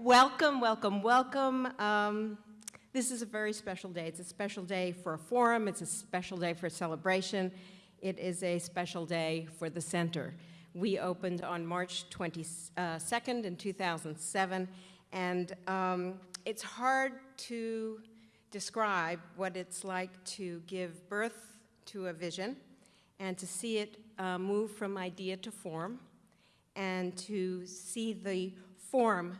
Welcome, welcome, welcome. Um, this is a very special day. It's a special day for a forum. It's a special day for a celebration. It is a special day for the center. We opened on March 22nd in 2007, and um, it's hard to describe what it's like to give birth to a vision and to see it uh, move from idea to form and to see the form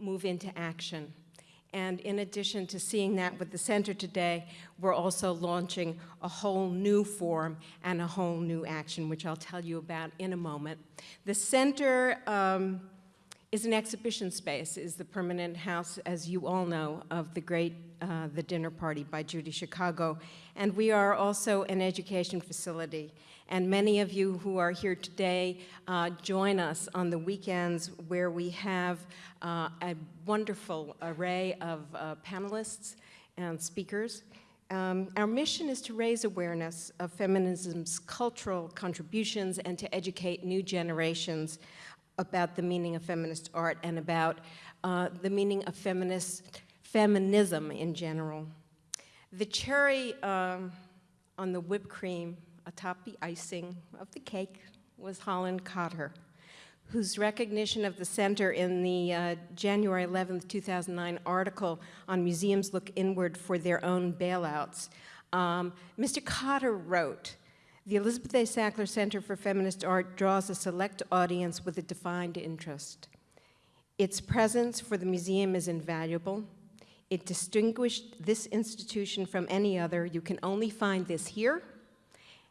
move into action. And in addition to seeing that with the center today, we're also launching a whole new form and a whole new action, which I'll tell you about in a moment. The center um, is an exhibition space, is the permanent house, as you all know, of the great uh, The Dinner Party by Judy Chicago. And we are also an education facility. And many of you who are here today uh, join us on the weekends where we have uh, a wonderful array of uh, panelists and speakers. Um, our mission is to raise awareness of feminism's cultural contributions and to educate new generations about the meaning of feminist art and about uh, the meaning of feminist feminism in general. The cherry um, on the whipped cream atop the icing of the cake was Holland Cotter, whose recognition of the center in the uh, January 11, 2009 article on museums look inward for their own bailouts. Um, Mr. Cotter wrote, the Elizabeth A. Sackler Center for Feminist Art draws a select audience with a defined interest. Its presence for the museum is invaluable. It distinguished this institution from any other. You can only find this here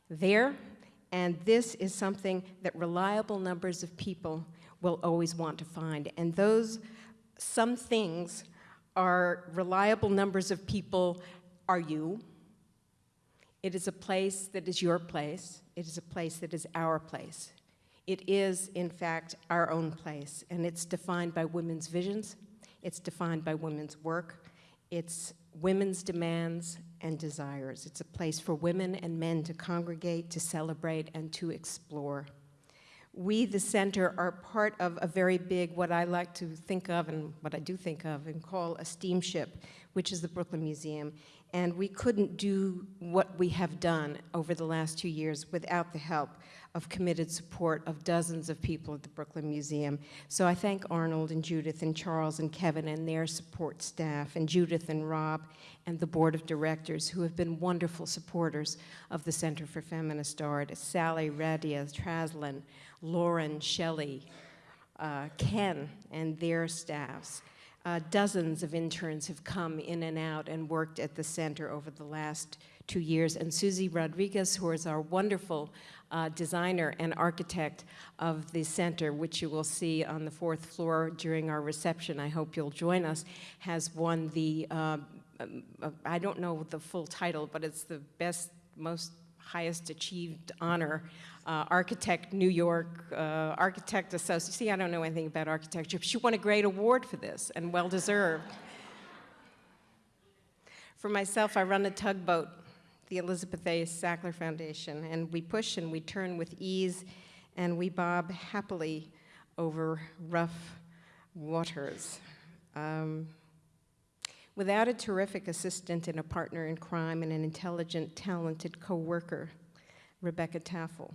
there, and this is something that reliable numbers of people will always want to find. And those, some things are reliable numbers of people are you. It is a place that is your place. It is a place that is our place. It is, in fact, our own place, and it's defined by women's visions. It's defined by women's work. It's women's demands and desires. It's a place for women and men to congregate, to celebrate, and to explore. We, the center, are part of a very big, what I like to think of and what I do think of and call a steamship, which is the Brooklyn Museum. And we couldn't do what we have done over the last two years without the help of committed support of dozens of people at the Brooklyn Museum. So I thank Arnold and Judith and Charles and Kevin and their support staff and Judith and Rob and the board of directors who have been wonderful supporters of the Center for Feminist Art, Sally Radia, Traslin, Lauren, Shelley, uh, Ken and their staffs. Uh, dozens of interns have come in and out and worked at the center over the last two years. And Susie Rodriguez, who is our wonderful uh, designer and architect of the center, which you will see on the fourth floor during our reception, I hope you'll join us, has won the, uh, uh I don't know the full title, but it's the best, most highest achieved honor, uh, Architect New York, uh, Architect Association. See, I don't know anything about architecture. but She won a great award for this, and well deserved. For myself, I run a tugboat, the Elizabeth A. Sackler Foundation, and we push and we turn with ease, and we bob happily over rough waters. Um, Without a terrific assistant and a partner in crime and an intelligent, talented co-worker, Rebecca Taffel,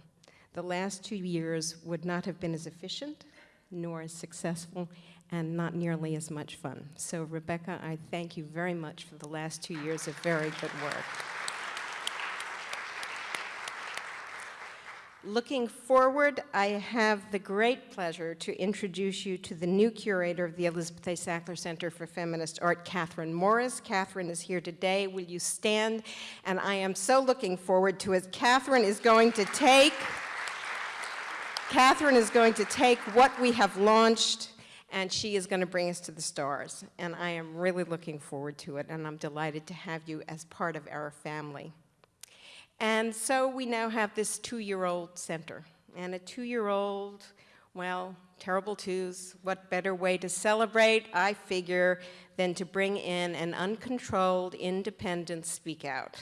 the last two years would not have been as efficient, nor as successful, and not nearly as much fun. So Rebecca, I thank you very much for the last two years of very good work. Looking forward, I have the great pleasure to introduce you to the new curator of the Elizabeth A. Sackler Center for Feminist Art, Catherine Morris. Catherine is here today. Will you stand? And I am so looking forward to it. Catherine is going to take, Catherine is going to take what we have launched and she is going to bring us to the stars. And I am really looking forward to it, and I'm delighted to have you as part of our family. And so we now have this two-year-old center. And a two-year-old, well, terrible twos, what better way to celebrate, I figure, than to bring in an uncontrolled, independent speak out.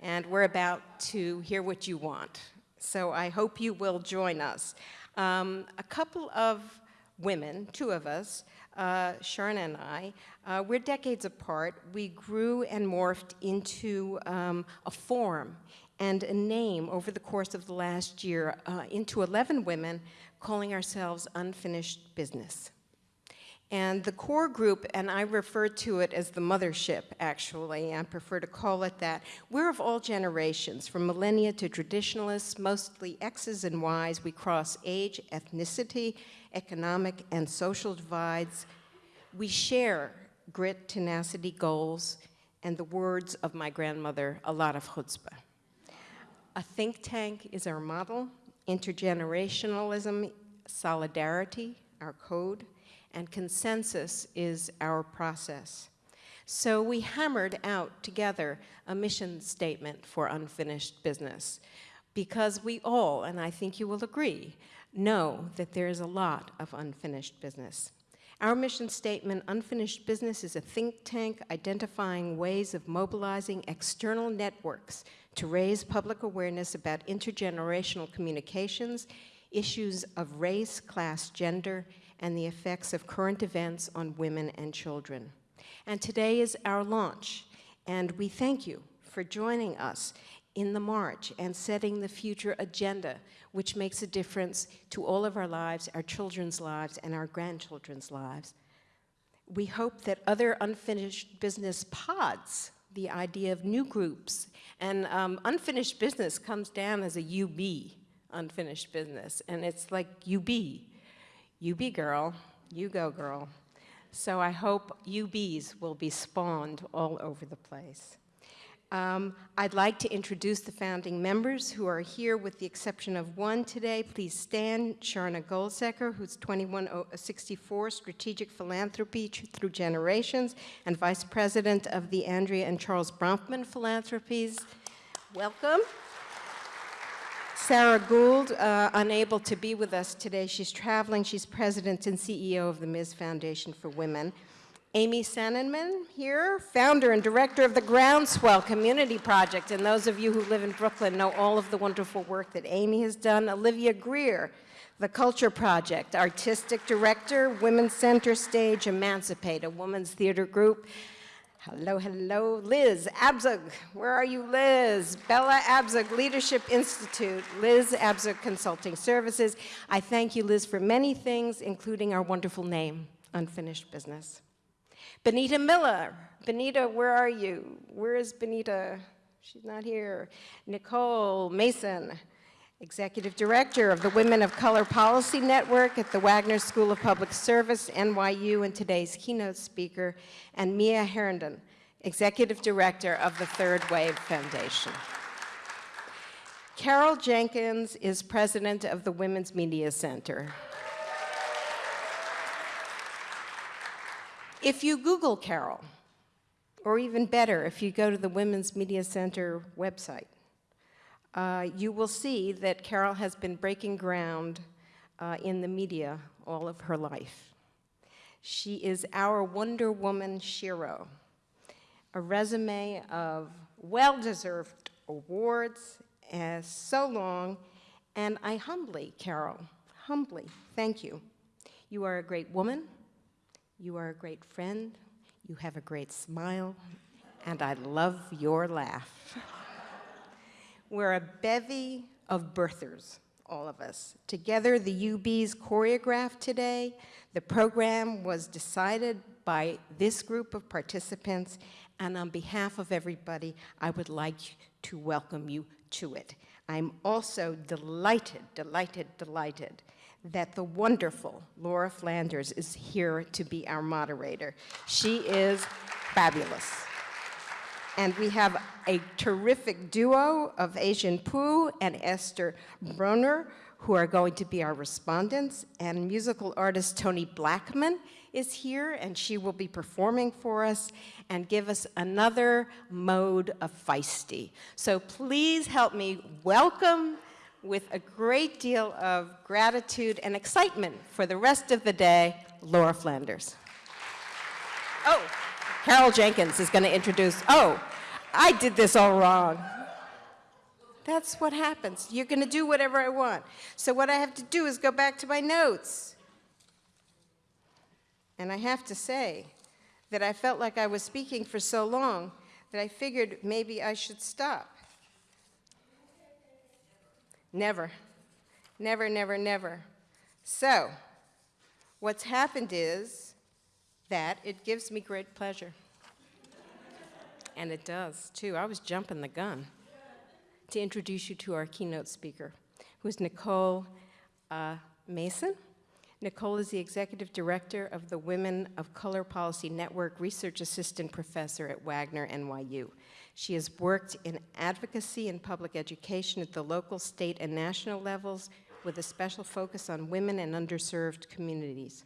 And we're about to hear what you want. So I hope you will join us. Um, a couple of women, two of us, uh, Sharon and I, uh, we're decades apart. We grew and morphed into um, a form and a name over the course of the last year uh, into 11 women calling ourselves Unfinished Business. And the core group, and I refer to it as the mothership, actually, I prefer to call it that, we're of all generations, from millennia to traditionalists, mostly X's and Y's. We cross age, ethnicity, economic, and social divides. We share grit, tenacity, goals, and the words of my grandmother, a lot of chutzpah. A think tank is our model, intergenerationalism, solidarity, our code, and consensus is our process. So we hammered out together a mission statement for unfinished business because we all, and I think you will agree, know that there is a lot of unfinished business. Our mission statement, Unfinished Business, is a think tank identifying ways of mobilizing external networks to raise public awareness about intergenerational communications, issues of race, class, gender, and the effects of current events on women and children. And today is our launch, and we thank you for joining us in the march and setting the future agenda, which makes a difference to all of our lives, our children's lives, and our grandchildren's lives. We hope that other unfinished business pods, the idea of new groups, and um, unfinished business comes down as a UB, unfinished business, and it's like UB, you be girl, you go girl. So I hope UBs will be spawned all over the place. Um, I'd like to introduce the founding members who are here with the exception of one today. Please stand, Sharna Goldseker, who's 2164 Strategic Philanthropy Through Generations and Vice President of the Andrea and Charles Bronfman Philanthropies. Welcome. Sara Gould, uh, unable to be with us today. She's traveling. She's president and CEO of the Ms. Foundation for Women. Amy Sananman here, founder and director of the Groundswell Community Project. And those of you who live in Brooklyn know all of the wonderful work that Amy has done. Olivia Greer, the Culture Project, artistic director, Women's Center Stage, Emancipate, a women's theater group. Hello, hello, Liz Abzug. Where are you, Liz? Bella Abzug, Leadership Institute, Liz Abzug Consulting Services. I thank you, Liz, for many things, including our wonderful name, Unfinished Business. Benita Miller. Benita, where are you? Where is Benita? She's not here. Nicole Mason. Executive Director of the Women of Color Policy Network at the Wagner School of Public Service, NYU, and today's keynote speaker, and Mia Herndon, Executive Director of the Third Wave Foundation. Carol Jenkins is President of the Women's Media Center. If you Google Carol, or even better, if you go to the Women's Media Center website, uh, you will see that Carol has been breaking ground uh, in the media all of her life. She is our Wonder Woman Shiro, a resume of well-deserved awards as so long, and I humbly, Carol, humbly thank you. You are a great woman, you are a great friend, you have a great smile, and I love your laugh. We're a bevy of birthers, all of us. Together, the UBs choreographed today. The program was decided by this group of participants, and on behalf of everybody, I would like to welcome you to it. I'm also delighted, delighted, delighted that the wonderful Laura Flanders is here to be our moderator. She is fabulous. And we have a terrific duo of Ai-jen Poo and Esther Broner, who are going to be our respondents. And musical artist Toni Blackman is here, and she will be performing for us and give us another mode of feisty. So please help me welcome with a great deal of gratitude and excitement for the rest of the day, Laura Flanders. Oh. Carol Jenkins is going to introduce, oh, I did this all wrong. That's what happens. You're going to do whatever I want. So what I have to do is go back to my notes. And I have to say that I felt like I was speaking for so long that I figured maybe I should stop. Never. Never, never, never. So, what's happened is that it gives me great pleasure. and it does, too. I was jumping the gun to introduce you to our keynote speaker, who's Nicole uh, Mason. Nicole is the executive director of the Women of Color Policy Network Research Assistant Professor at Wagner NYU. She has worked in advocacy and public education at the local, state, and national levels with a special focus on women and underserved communities.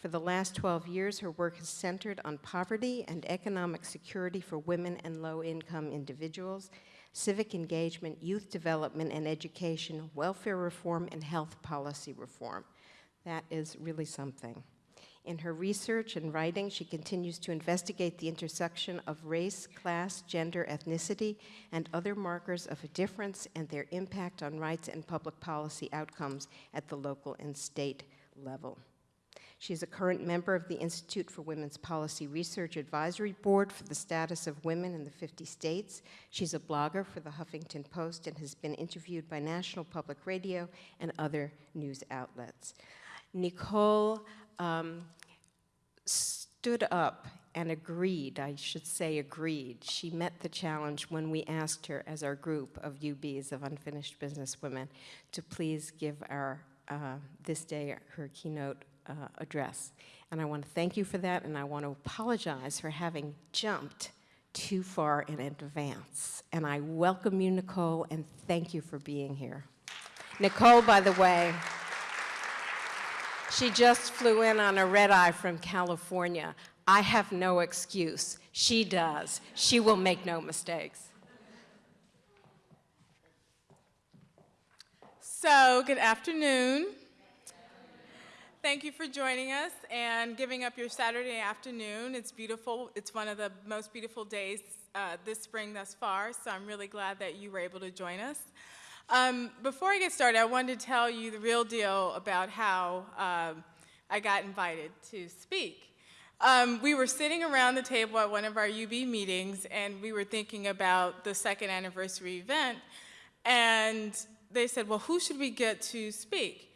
For the last 12 years, her work has centered on poverty and economic security for women and low-income individuals, civic engagement, youth development and education, welfare reform, and health policy reform. That is really something. In her research and writing, she continues to investigate the intersection of race, class, gender, ethnicity, and other markers of difference and their impact on rights and public policy outcomes at the local and state level. She is a current member of the Institute for Women's Policy Research Advisory Board for the Status of Women in the 50 States. She's a blogger for the Huffington Post and has been interviewed by National Public Radio and other news outlets. Nicole um, stood up and agreed, I should say agreed. She met the challenge when we asked her as our group of UBs, of Unfinished Business Women, to please give our, uh, this day, her keynote uh, address. And I want to thank you for that, and I want to apologize for having jumped too far in advance. And I welcome you, Nicole, and thank you for being here. Nicole, by the way, she just flew in on a red eye from California. I have no excuse. She does. She will make no mistakes. So, good afternoon. Thank you for joining us and giving up your Saturday afternoon. It's beautiful. It's one of the most beautiful days uh, this spring thus far, so I'm really glad that you were able to join us. Um, before I get started, I wanted to tell you the real deal about how um, I got invited to speak. Um, we were sitting around the table at one of our UB meetings, and we were thinking about the second anniversary event, and they said, well, who should we get to speak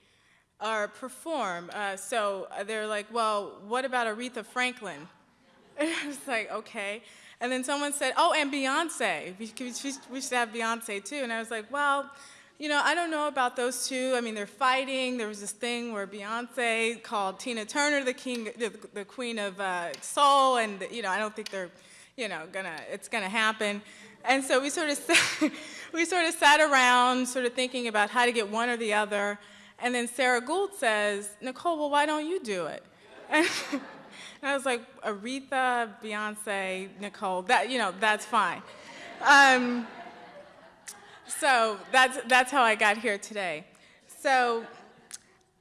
or perform? Uh, so they're like, well, what about Aretha Franklin? And I was like, okay. And then someone said, oh, and Beyonce. We, we should have Beyonce too. And I was like, well, you know, I don't know about those two. I mean, they're fighting. There was this thing where Beyonce called Tina Turner the king, the, the queen of uh, soul, and you know, I don't think they're, you know, gonna, it's gonna happen. And so we sort of, we sort of sat around, sort of thinking about how to get one or the other. And then Sara Gould says, Nicole, well, why don't you do it? And I was like, Aretha, Beyonce, Nicole, that, you know, that's fine. Um, so that's, that's how I got here today. So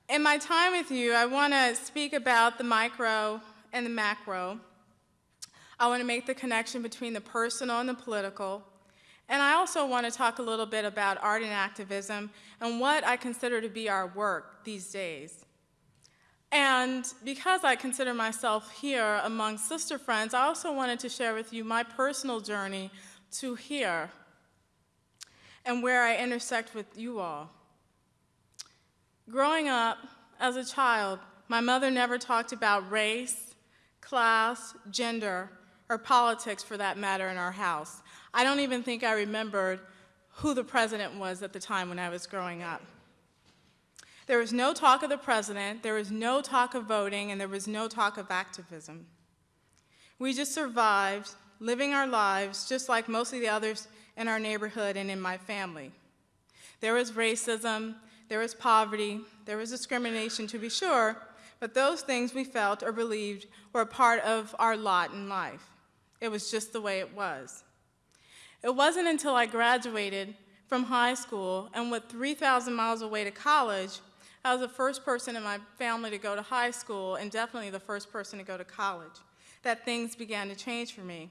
in my time with you, I want to speak about the micro and the macro. I want to make the connection between the personal and the political. And I also want to talk a little bit about art and activism and what I consider to be our work these days. And because I consider myself here among sister friends, I also wanted to share with you my personal journey to here and where I intersect with you all. Growing up as a child, my mother never talked about race, class, gender, or politics for that matter in our house. I don't even think I remembered who the president was at the time when I was growing up. There was no talk of the president, there was no talk of voting, and there was no talk of activism. We just survived, living our lives just like most of the others in our neighborhood and in my family. There was racism, there was poverty, there was discrimination to be sure, but those things we felt or believed were a part of our lot in life. It was just the way it was. It wasn't until I graduated from high school and went 3,000 miles away to college I was the first person in my family to go to high school and definitely the first person to go to college, that things began to change for me.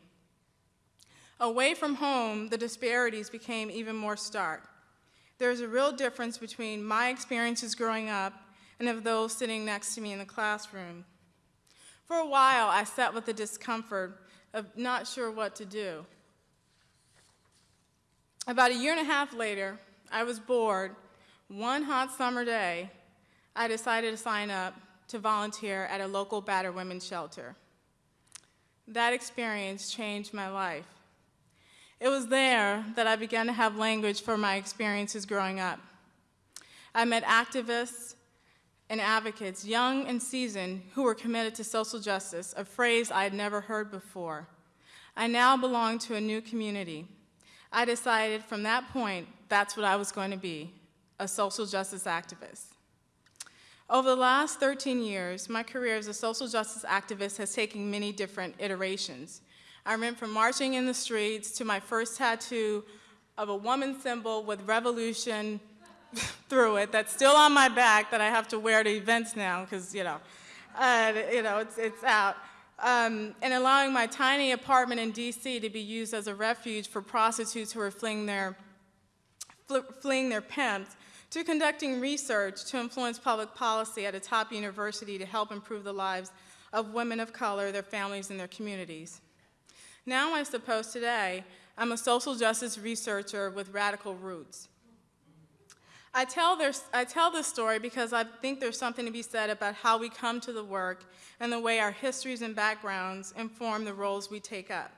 Away from home, the disparities became even more stark. There's a real difference between my experiences growing up and of those sitting next to me in the classroom. For a while, I sat with the discomfort of not sure what to do. About a year and a half later, I was bored. One hot summer day, I decided to sign up to volunteer at a local battered women's shelter. That experience changed my life. It was there that I began to have language for my experiences growing up. I met activists and advocates, young and seasoned, who were committed to social justice, a phrase I had never heard before. I now belong to a new community. I decided from that point that's what I was going to be, a social justice activist. Over the last 13 years, my career as a social justice activist has taken many different iterations. I went from marching in the streets to my first tattoo of a woman symbol with revolution through it that's still on my back that I have to wear to events now because, you know, uh, you know, it's, it's out. Um, and allowing my tiny apartment in DC to be used as a refuge for prostitutes who were fleeing their, fleeing their pimps to conducting research to influence public policy at a top university to help improve the lives of women of color, their families, and their communities. Now, I suppose today, I'm a social justice researcher with radical roots. I tell, this, I tell this story because I think there's something to be said about how we come to the work and the way our histories and backgrounds inform the roles we take up.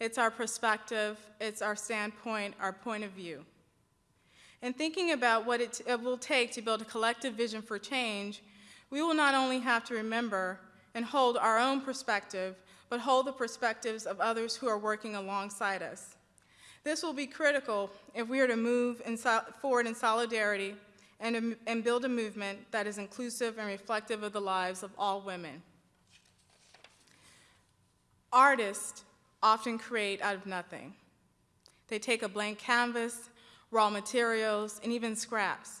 It's our perspective, it's our standpoint, our point of view. In thinking about what it, it will take to build a collective vision for change, we will not only have to remember and hold our own perspective, but hold the perspectives of others who are working alongside us. This will be critical if we are to move in so forward in solidarity and, um, and build a movement that is inclusive and reflective of the lives of all women. Artists often create out of nothing. They take a blank canvas raw materials, and even scraps.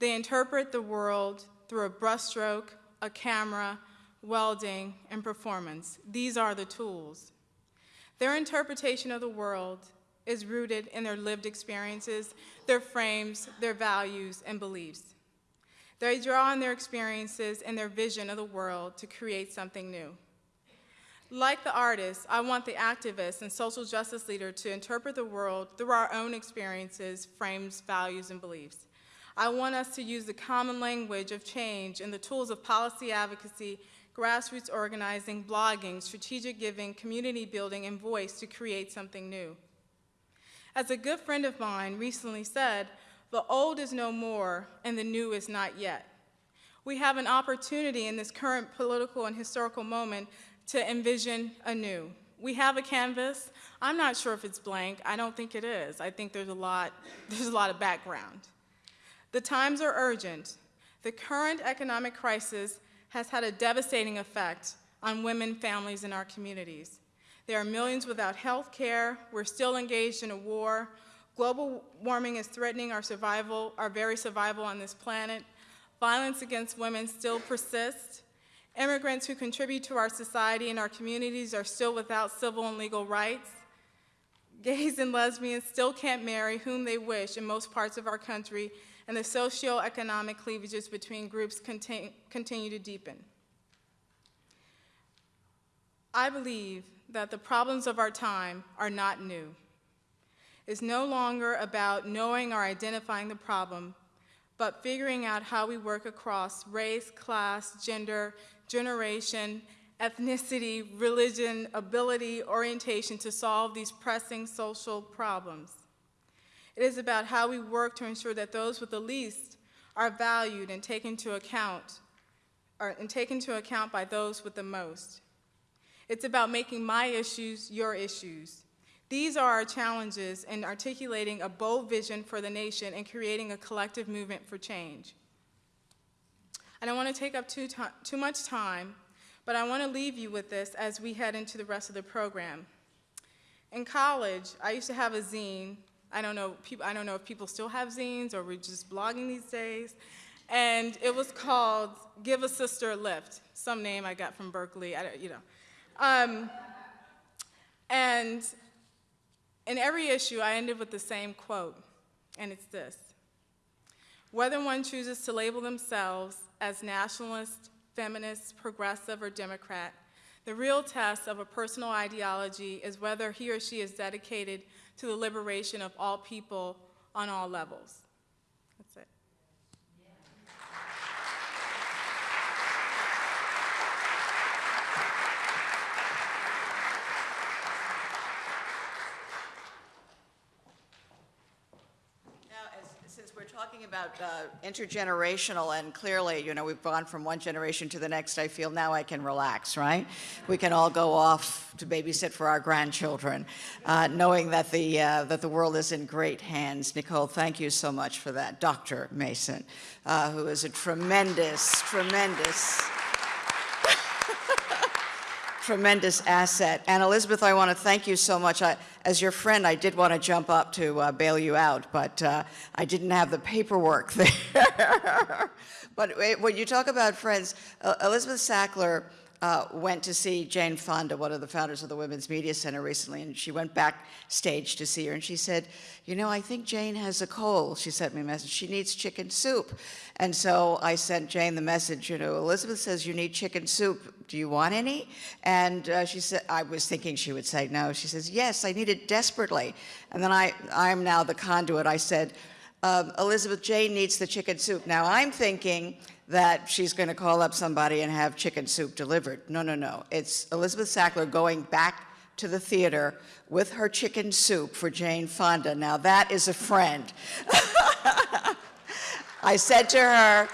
They interpret the world through a brushstroke, a camera, welding, and performance. These are the tools. Their interpretation of the world is rooted in their lived experiences, their frames, their values, and beliefs. They draw on their experiences and their vision of the world to create something new. Like the artist, I want the activist and social justice leader to interpret the world through our own experiences, frames, values, and beliefs. I want us to use the common language of change and the tools of policy advocacy, grassroots organizing, blogging, strategic giving, community building, and voice to create something new. As a good friend of mine recently said, the old is no more and the new is not yet. We have an opportunity in this current political and historical moment to envision anew. We have a canvas. I'm not sure if it's blank. I don't think it is. I think there's a lot, there's a lot of background. The times are urgent. The current economic crisis has had a devastating effect on women, families, and our communities. There are millions without health care. We're still engaged in a war. Global warming is threatening our survival, our very survival on this planet. Violence against women still persists. Immigrants who contribute to our society and our communities are still without civil and legal rights. Gays and lesbians still can't marry whom they wish in most parts of our country, and the socioeconomic cleavages between groups continue to deepen. I believe that the problems of our time are not new. It's no longer about knowing or identifying the problem, but figuring out how we work across race, class, gender, generation, ethnicity, religion, ability, orientation to solve these pressing social problems. It is about how we work to ensure that those with the least are valued and taken into account, or, and taken into account by those with the most. It's about making my issues your issues. These are our challenges in articulating a bold vision for the nation and creating a collective movement for change. I don't want to take up too, too much time, but I want to leave you with this as we head into the rest of the program. In college, I used to have a zine. I don't know, people, I don't know if people still have zines or we're just blogging these days. And it was called Give a Sister a Lift, some name I got from Berkeley, I don't, you know. Um, and in every issue, I ended with the same quote, and it's this. Whether one chooses to label themselves as nationalist, feminist, progressive, or Democrat. The real test of a personal ideology is whether he or she is dedicated to the liberation of all people on all levels. That's it. Now, as, since we're talking about uh, intergenerational, and clearly, you know, we've gone from one generation to the next, I feel now I can relax, right? We can all go off to babysit for our grandchildren, uh, knowing that the, uh, that the world is in great hands. Nicole, thank you so much for that. Dr. Mason, uh, who is a tremendous, tremendous tremendous asset. And Elizabeth, I want to thank you so much. I, as your friend, I did want to jump up to uh, bail you out, but uh, I didn't have the paperwork there. but when you talk about friends, uh, Elizabeth Sackler uh, went to see Jane Fonda, one of the founders of the Women's Media Center recently, and she went backstage to see her, and she said, you know, I think Jane has a cold. She sent me a message. She needs chicken soup. And so I sent Jane the message, you know, Elizabeth says you need chicken soup. Do you want any? And uh, she said, I was thinking she would say no. She says, yes, I need it desperately. And then I, I'm now the conduit. I said, um, Elizabeth Jane needs the chicken soup. Now I'm thinking that she's going to call up somebody and have chicken soup delivered. No, no, no. It's Elizabeth Sackler going back to the theater with her chicken soup for Jane Fonda. Now that is a friend. I said to her,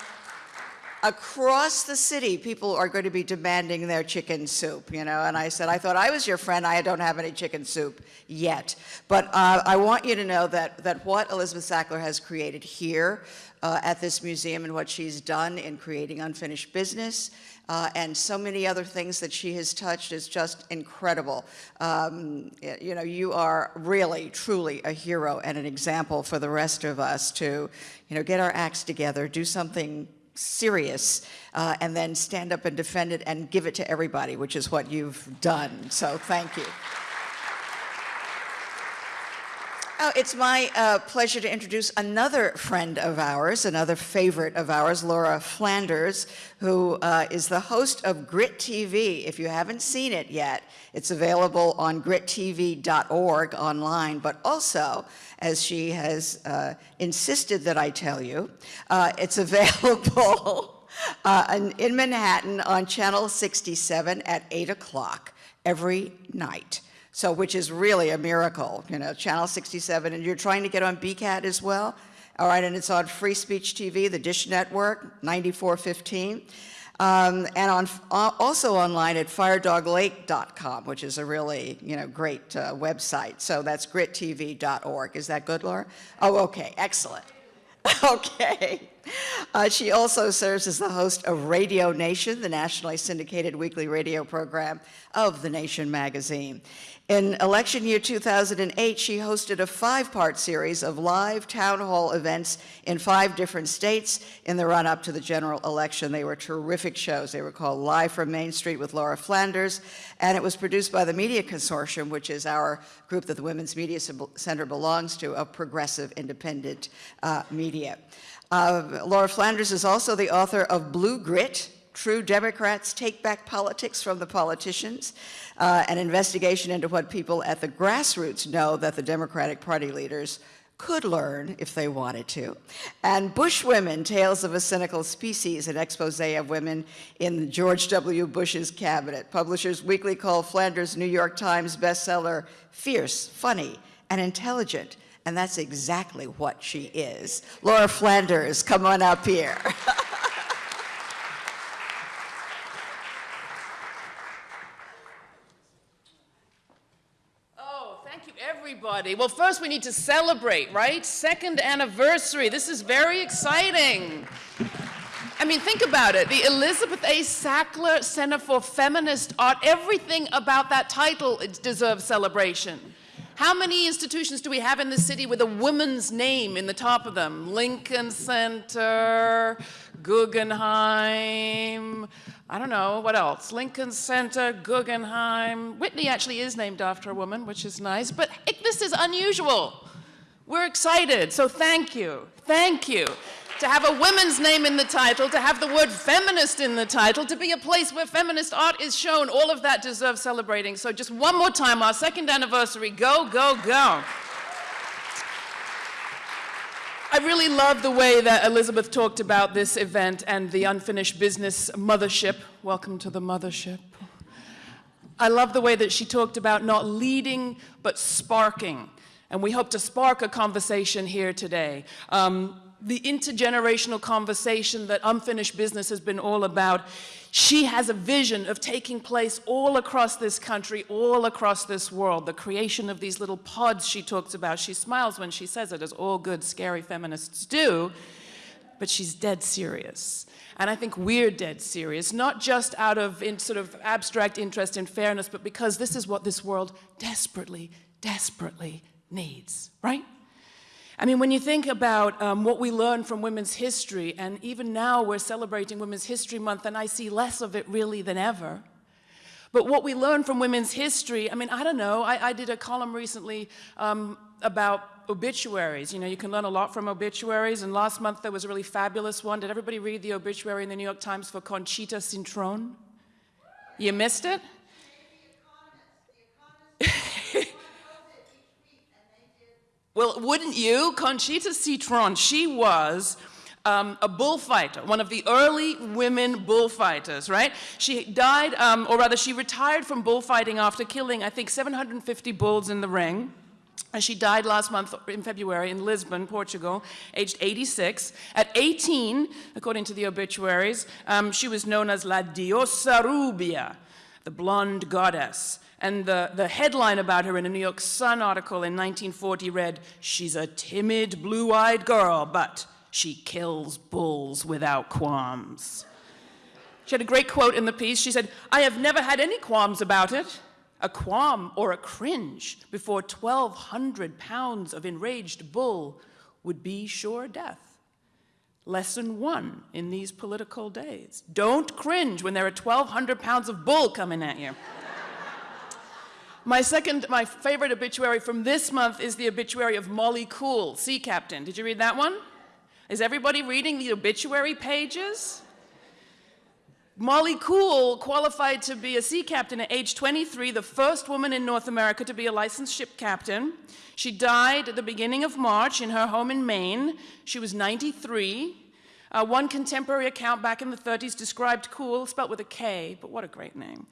across the city, people are going to be demanding their chicken soup, you know, and I said, I thought I was your friend. I don't have any chicken soup yet. But uh, I want you to know that, that what Elizabeth Sackler has created here uh, at this museum and what she's done in creating unfinished business uh, and so many other things that she has touched is just incredible. Um, you know, you are really, truly a hero and an example for the rest of us to, you know, get our acts together, do something serious, uh, and then stand up and defend it and give it to everybody, which is what you've done. So thank you. Oh, it's my uh, pleasure to introduce another friend of ours, another favorite of ours, Laura Flanders, who uh, is the host of Grit TV. If you haven't seen it yet, it's available on grittv.org online, but also, as she has uh, insisted that I tell you, uh, it's available uh, in, in Manhattan on Channel 67 at 8 o'clock every night. So, which is really a miracle, you know, Channel 67, and you're trying to get on BCAT as well. All right, and it's on Free Speech TV, the Dish Network, 9415. Um, and on, uh, also online at firedoglake.com, which is a really, you know, great uh, website. So that's grittv.org. Is that good, Laura? Oh, okay, excellent. Okay. Uh, she also serves as the host of Radio Nation, the nationally syndicated weekly radio program of The Nation magazine. In election year 2008, she hosted a five-part series of live town hall events in five different states in the run-up to the general election. They were terrific shows. They were called Live from Main Street with Laura Flanders, and it was produced by the Media Consortium, which is our group that the Women's Media Center belongs to, of progressive independent uh, media. Uh, Laura Flanders is also the author of Blue Grit, True Democrats Take Back Politics from the Politicians, uh, an investigation into what people at the grassroots know that the Democratic Party leaders could learn if they wanted to. And Bush Women, Tales of a Cynical Species, an expose of women in George W. Bush's cabinet. Publishers Weekly called Flanders New York Times bestseller fierce, funny, and intelligent. And that's exactly what she is. Laura Flanders, come on up here. Oh, thank you, everybody. Well, first we need to celebrate, right? Second anniversary. This is very exciting. I mean, think about it. The Elizabeth A. Sackler Center for Feminist Art, everything about that title deserves celebration. How many institutions do we have in the city with a woman's name in the top of them? Lincoln Center, Guggenheim, I don't know, what else? Lincoln Center, Guggenheim. Whitney actually is named after a woman, which is nice, but it, this is unusual. We're excited, so thank you, thank you. To have a women's name in the title, to have the word feminist in the title, to be a place where feminist art is shown. All of that deserves celebrating. So just one more time, our second anniversary. Go, go, go. I really love the way that Elizabeth talked about this event and the unfinished business mothership. Welcome to the mothership. I love the way that she talked about not leading, but sparking. And we hope to spark a conversation here today. Um, the intergenerational conversation that Unfinished Business has been all about. She has a vision of taking place all across this country, all across this world. The creation of these little pods she talks about. She smiles when she says it, as all good, scary feminists do, but she's dead serious. And I think we're dead serious, not just out of sort of abstract interest in fairness, but because this is what this world desperately, desperately needs, right? I mean, when you think about um, what we learn from women's history, and even now we're celebrating Women's History Month, and I see less of it really than ever. But what we learn from women's history, I mean, I don't know, I, I did a column recently um, about obituaries. You know, you can learn a lot from obituaries, and last month there was a really fabulous one. Did everybody read the obituary in the New York Times for Conchita Cintron? You missed it? Well, wouldn't you? Conchita Cintron, she was um, a bullfighter, one of the early women bullfighters, right? She died, um, or rather, she retired from bullfighting after killing, I think, 750 bulls in the ring. And she died last month in February in Lisbon, Portugal, aged 86. At 18, according to the obituaries, um, she was known as La Diosa Rubia, the blonde goddess. And the, the headline about her in a New York Sun article in 1940 read, She's a timid, blue eyed girl, but she kills bulls without qualms. She had a great quote in the piece. She said, I have never had any qualms about it. A qualm or a cringe before 1,200 pounds of enraged bull would be sure death. Lesson one in these political days. Don't cringe when there are 1,200 pounds of bull coming at you. My second, my favorite obituary from this month is the obituary of Molly Kool, sea captain. Did you read that one? Is everybody reading the obituary pages? Molly Kool qualified to be a sea captain at age 23, the first woman in North America to be a licensed ship captain. She died at the beginning of March in her home in Maine. She was 93. Uh, one contemporary account back in the 30s described Kool, spelt with a K, but what a great name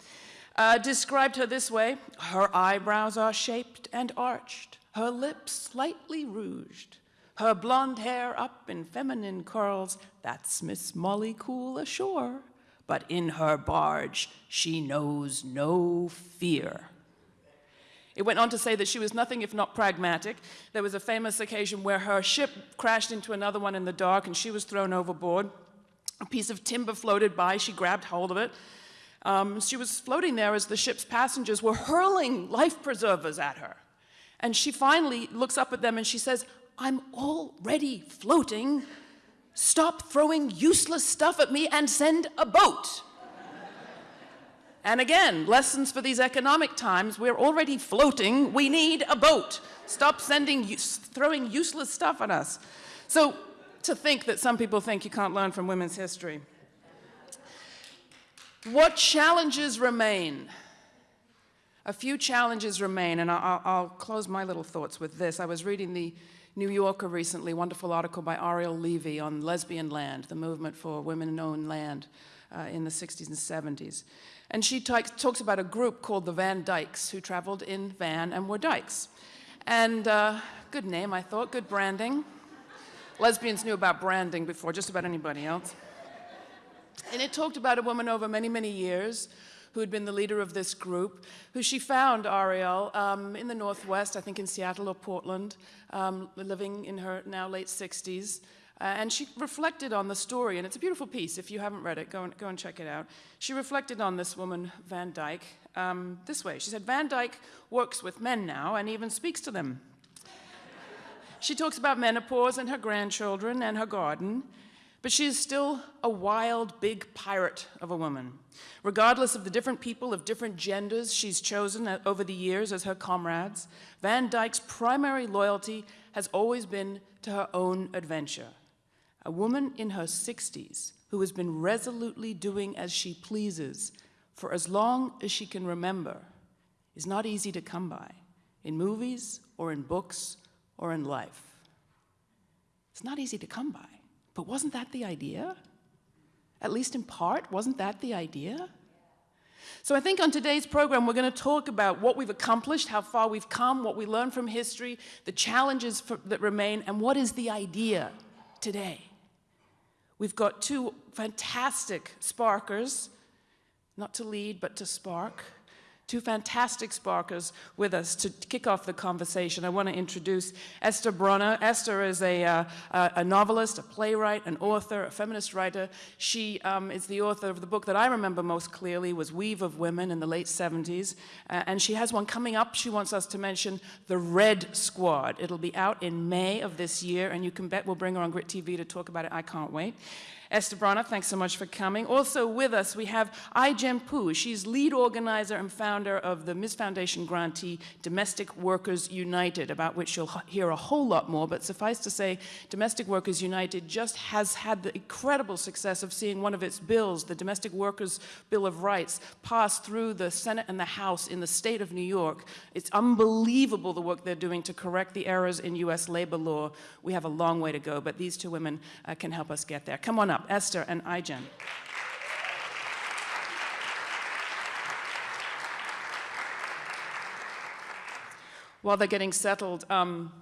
uh, described her this way Her eyebrows are shaped and arched, her lips slightly rouged, her blonde hair up in feminine curls. That's Miss Molly Kool ashore. But in her barge, she knows no fear. It went on to say that she was nothing if not pragmatic. There was a famous occasion where her ship crashed into another one in the dark and she was thrown overboard. A piece of timber floated by. She grabbed hold of it um, she was floating there as the ship's passengers were hurling life preservers at her. And she finally looks up at them and she says, I'm already floating. Stop throwing useless stuff at me and send a boat. and again, lessons for these economic times. We're already floating. We need a boat. Stop sending, throwing useless stuff at us. So to think that some people think you can't learn from women's history. What challenges remain? A few challenges remain, and I'll, I'll, close my little thoughts with this. I was reading the New Yorker recently, wonderful article by Ariel Levy on lesbian land, the movement for women-owned land uh, in the 60s and 70s. And she talks about a group called the Van Dykes who traveled in van and were dykes. And uh, good name, I thought, good branding. Lesbians knew about branding before just about anybody else. And it talked about a woman over many, many years who had been the leader of this group, who she found, Ariel, um, in the Northwest, I think in Seattle or Portland, um, living in her now late 60s. Uh, and she reflected on the story, and it's a beautiful piece. If you haven't read it, go and, go and check it out. She reflected on this woman, Van Dyke, um, this way. She said, Van Dyke works with men now and even speaks to them. she talks about menopause and her grandchildren and her garden. But she is still a wild, big pirate of a woman. Regardless of the different people of different genders she's chosen over the years as her comrades, Van Dyke's primary loyalty has always been to her own adventure. a woman in her 60s who has been resolutely doing as she pleases for as long as she can remember is not easy to come by in movies or in books or in life. It's not easy to come by. But wasn't that the idea? At least in part, wasn't that the idea? So I think on today's program, we're going to talk about what we've accomplished, how far we've come, what we learned from history, the challenges for, that remain, and what is the idea today. We've got two fantastic sparkers, not to lead, but to spark two fantastic sparkers with us to kick off the conversation. I want to introduce Esther Broner. Esther is a, uh, a novelist, a playwright, an author, a feminist writer. She um, is the author of the book that I remember most clearly was Weave of Women in the late 70s. Uh, and she has one coming up she wants us to mention, The Red Squad. It'll be out in May of this year, and you can bet we'll bring her on Grit TV to talk about it. I can't wait. Esther Broner, thanks so much for coming. Also with us, we have Ai-jen Poo. She's lead organizer and founder of the Ms. Foundation grantee Domestic Workers United, about which you'll hear a whole lot more. But suffice to say, Domestic Workers United just has had the incredible success of seeing one of its bills, the Domestic Workers Bill of Rights, pass through the Senate and the House in the state of New York. It's unbelievable the work they're doing to correct the errors in U.S. labor law. We have a long way to go, but these two women uh, can help us get there. Come on up. Esther, and Ai-jen. While they're getting settled, um,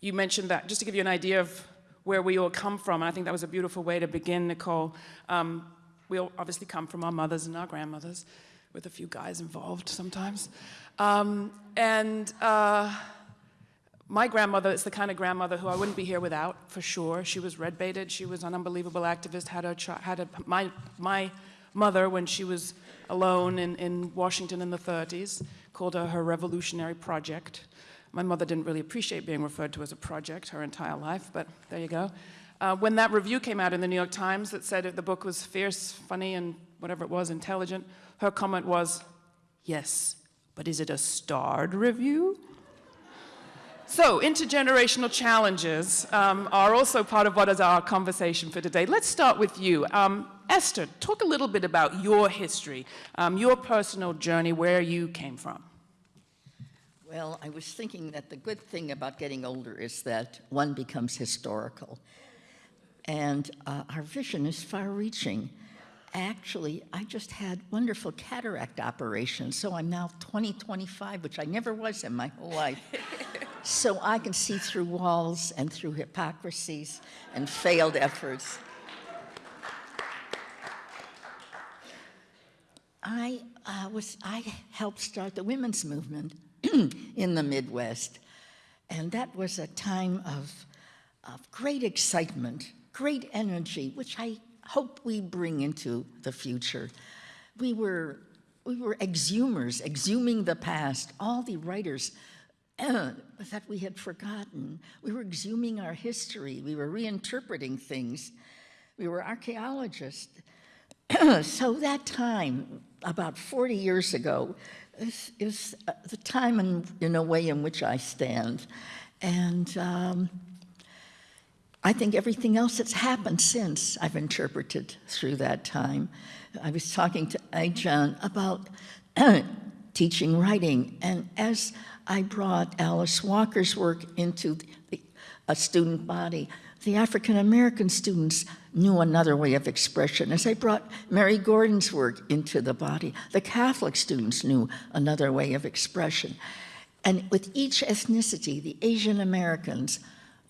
you mentioned that, just to give you an idea of where we all come from, I think that was a beautiful way to begin, Nicole. Um, we all obviously come from our mothers and our grandmothers, with a few guys involved sometimes. Um, and uh, my grandmother is the kind of grandmother who I wouldn't be here without, for sure. She was red baited. She was an unbelievable activist. Had a, had a my, my mother, when she was alone in, in Washington in the 30s, called her her revolutionary project. My mother didn't really appreciate being referred to as a project her entire life, but there you go. Uh, when that review came out in the New York Times that said the book was fierce, funny, and whatever it was, intelligent, her comment was, yes, but is it a starred review? So, intergenerational challenges um, are also part of what is our conversation for today. Let's start with you. Um, Esther, talk a little bit about your history, um, your personal journey, where you came from. Well, I was thinking that the good thing about getting older is that one becomes historical. And uh, our vision is far reaching. Actually, I just had wonderful cataract operations, so I'm now 20, 25, which I never was in my whole life. so I can see through walls and through hypocrisies and failed efforts. I uh, was I helped start the women's movement in the Midwest, and that was a time of of great excitement, great energy, which I hope we bring into the future. We were we were exhumers, exhuming the past. All the writers that we had forgotten. We were exhuming our history. We were reinterpreting things. We were archaeologists. so that time, about 40 years ago, is, is uh, the time in, in a way in which I stand. And um, I think everything else that's happened since I've interpreted through that time. I was talking to Ai-jen about teaching writing, and as I brought Alice Walker's work into the, a student body. The African American students knew another way of expression. As I brought Mary Gordon's work into the body, the Catholic students knew another way of expression. And with each ethnicity, the Asian Americans,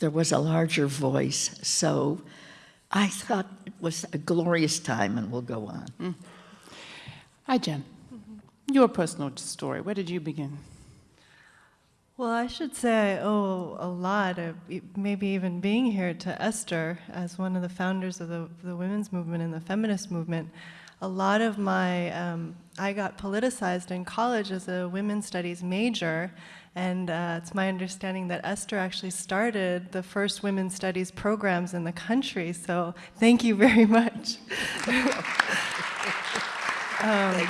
there was a larger voice. So I thought it was a glorious time, and we'll go on. Mm. Ai-jen. Mm -hmm. Your personal story, where did you begin? Well, I should say I owe a lot of maybe even being here to Esther as one of the founders of the, the women's movement and the feminist movement. A lot of my, um, I got politicized in college as a women's studies major, and uh, it's my understanding that Esther actually started the first women's studies programs in the country, so thank you very much. um,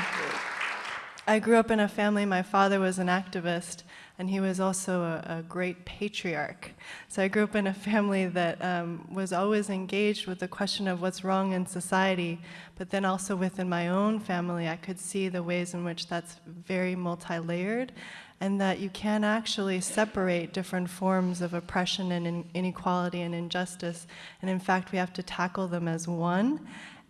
I grew up in a family, my father was an activist, and he was also a, a great patriarch. So I grew up in a family that um, was always engaged with the question of what's wrong in society, but then also within my own family, I could see the ways in which that's very multi-layered, and that you can actually separate different forms of oppression and in- inequality and injustice, and in fact, we have to tackle them as one.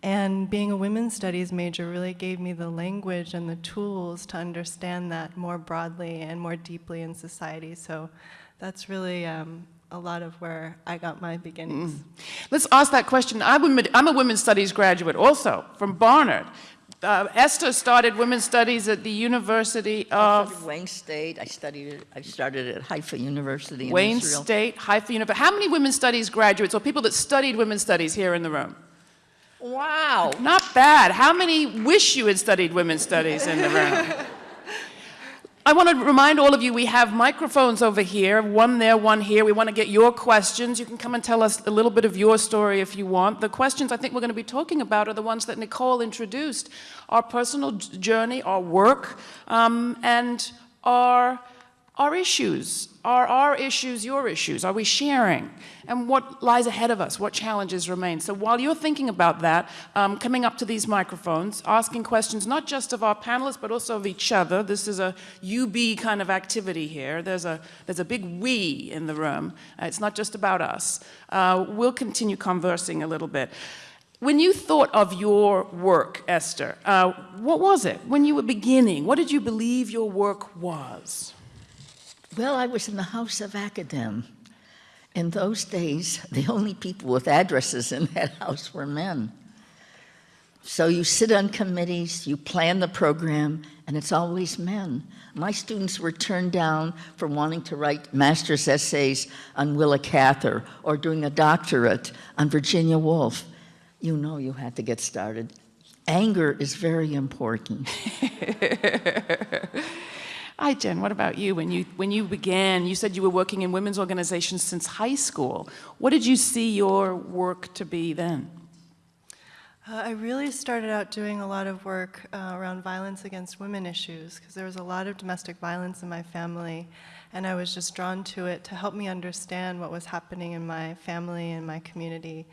And being a women's studies major really gave me the language and the tools to understand that more broadly and more deeply in society. So that's really um, a lot of where I got my beginnings. Let's ask that question. I'm a women's studies graduate also from Barnard. Uh, Esther started women's studies at the University of studied Wayne State, I studied, I started at Haifa University in Wayne Israel. State, Haifa University. How many women's studies graduates or people that studied women's studies here in the room? Wow, not bad. How many wish you had studied women's studies in the room? I want to remind all of you we have microphones over here, one there, one here. We want to get your questions. You can come and tell us a little bit of your story if you want. The questions I think we're going to be talking about are the ones that Nicole introduced our personal journey, our work, um, and our, our issues. Are our issues your issues? Are we sharing? And what lies ahead of us? What challenges remain? So while you're thinking about that, um, coming up to these microphones, asking questions not just of our panelists, but also of each other. This is a UB kind of activity here. There's a, there's a big we in the room. Uh, it's not just about us. Uh, we'll continue conversing a little bit. When you thought of your work, Esther, uh, what was it? When you were beginning, what did you believe your work was? Well, I was in the House of Academe. In those days, the only people with addresses in that house were men. So you sit on committees, you plan the program, and it's always men. My students were turned down for wanting to write master's essays on Willa Cather or doing a doctorate on Virginia Woolf. You know you had to get started. Anger is very important. Ai-jen. What about you? When you when you began, you said you were working in women's organizations since high school. What did you see your work to be then? Uh, I really started out doing a lot of work uh, around violence against women issues because there was a lot of domestic violence in my family, and I was just drawn to it to help me understand what was happening in my family and my community.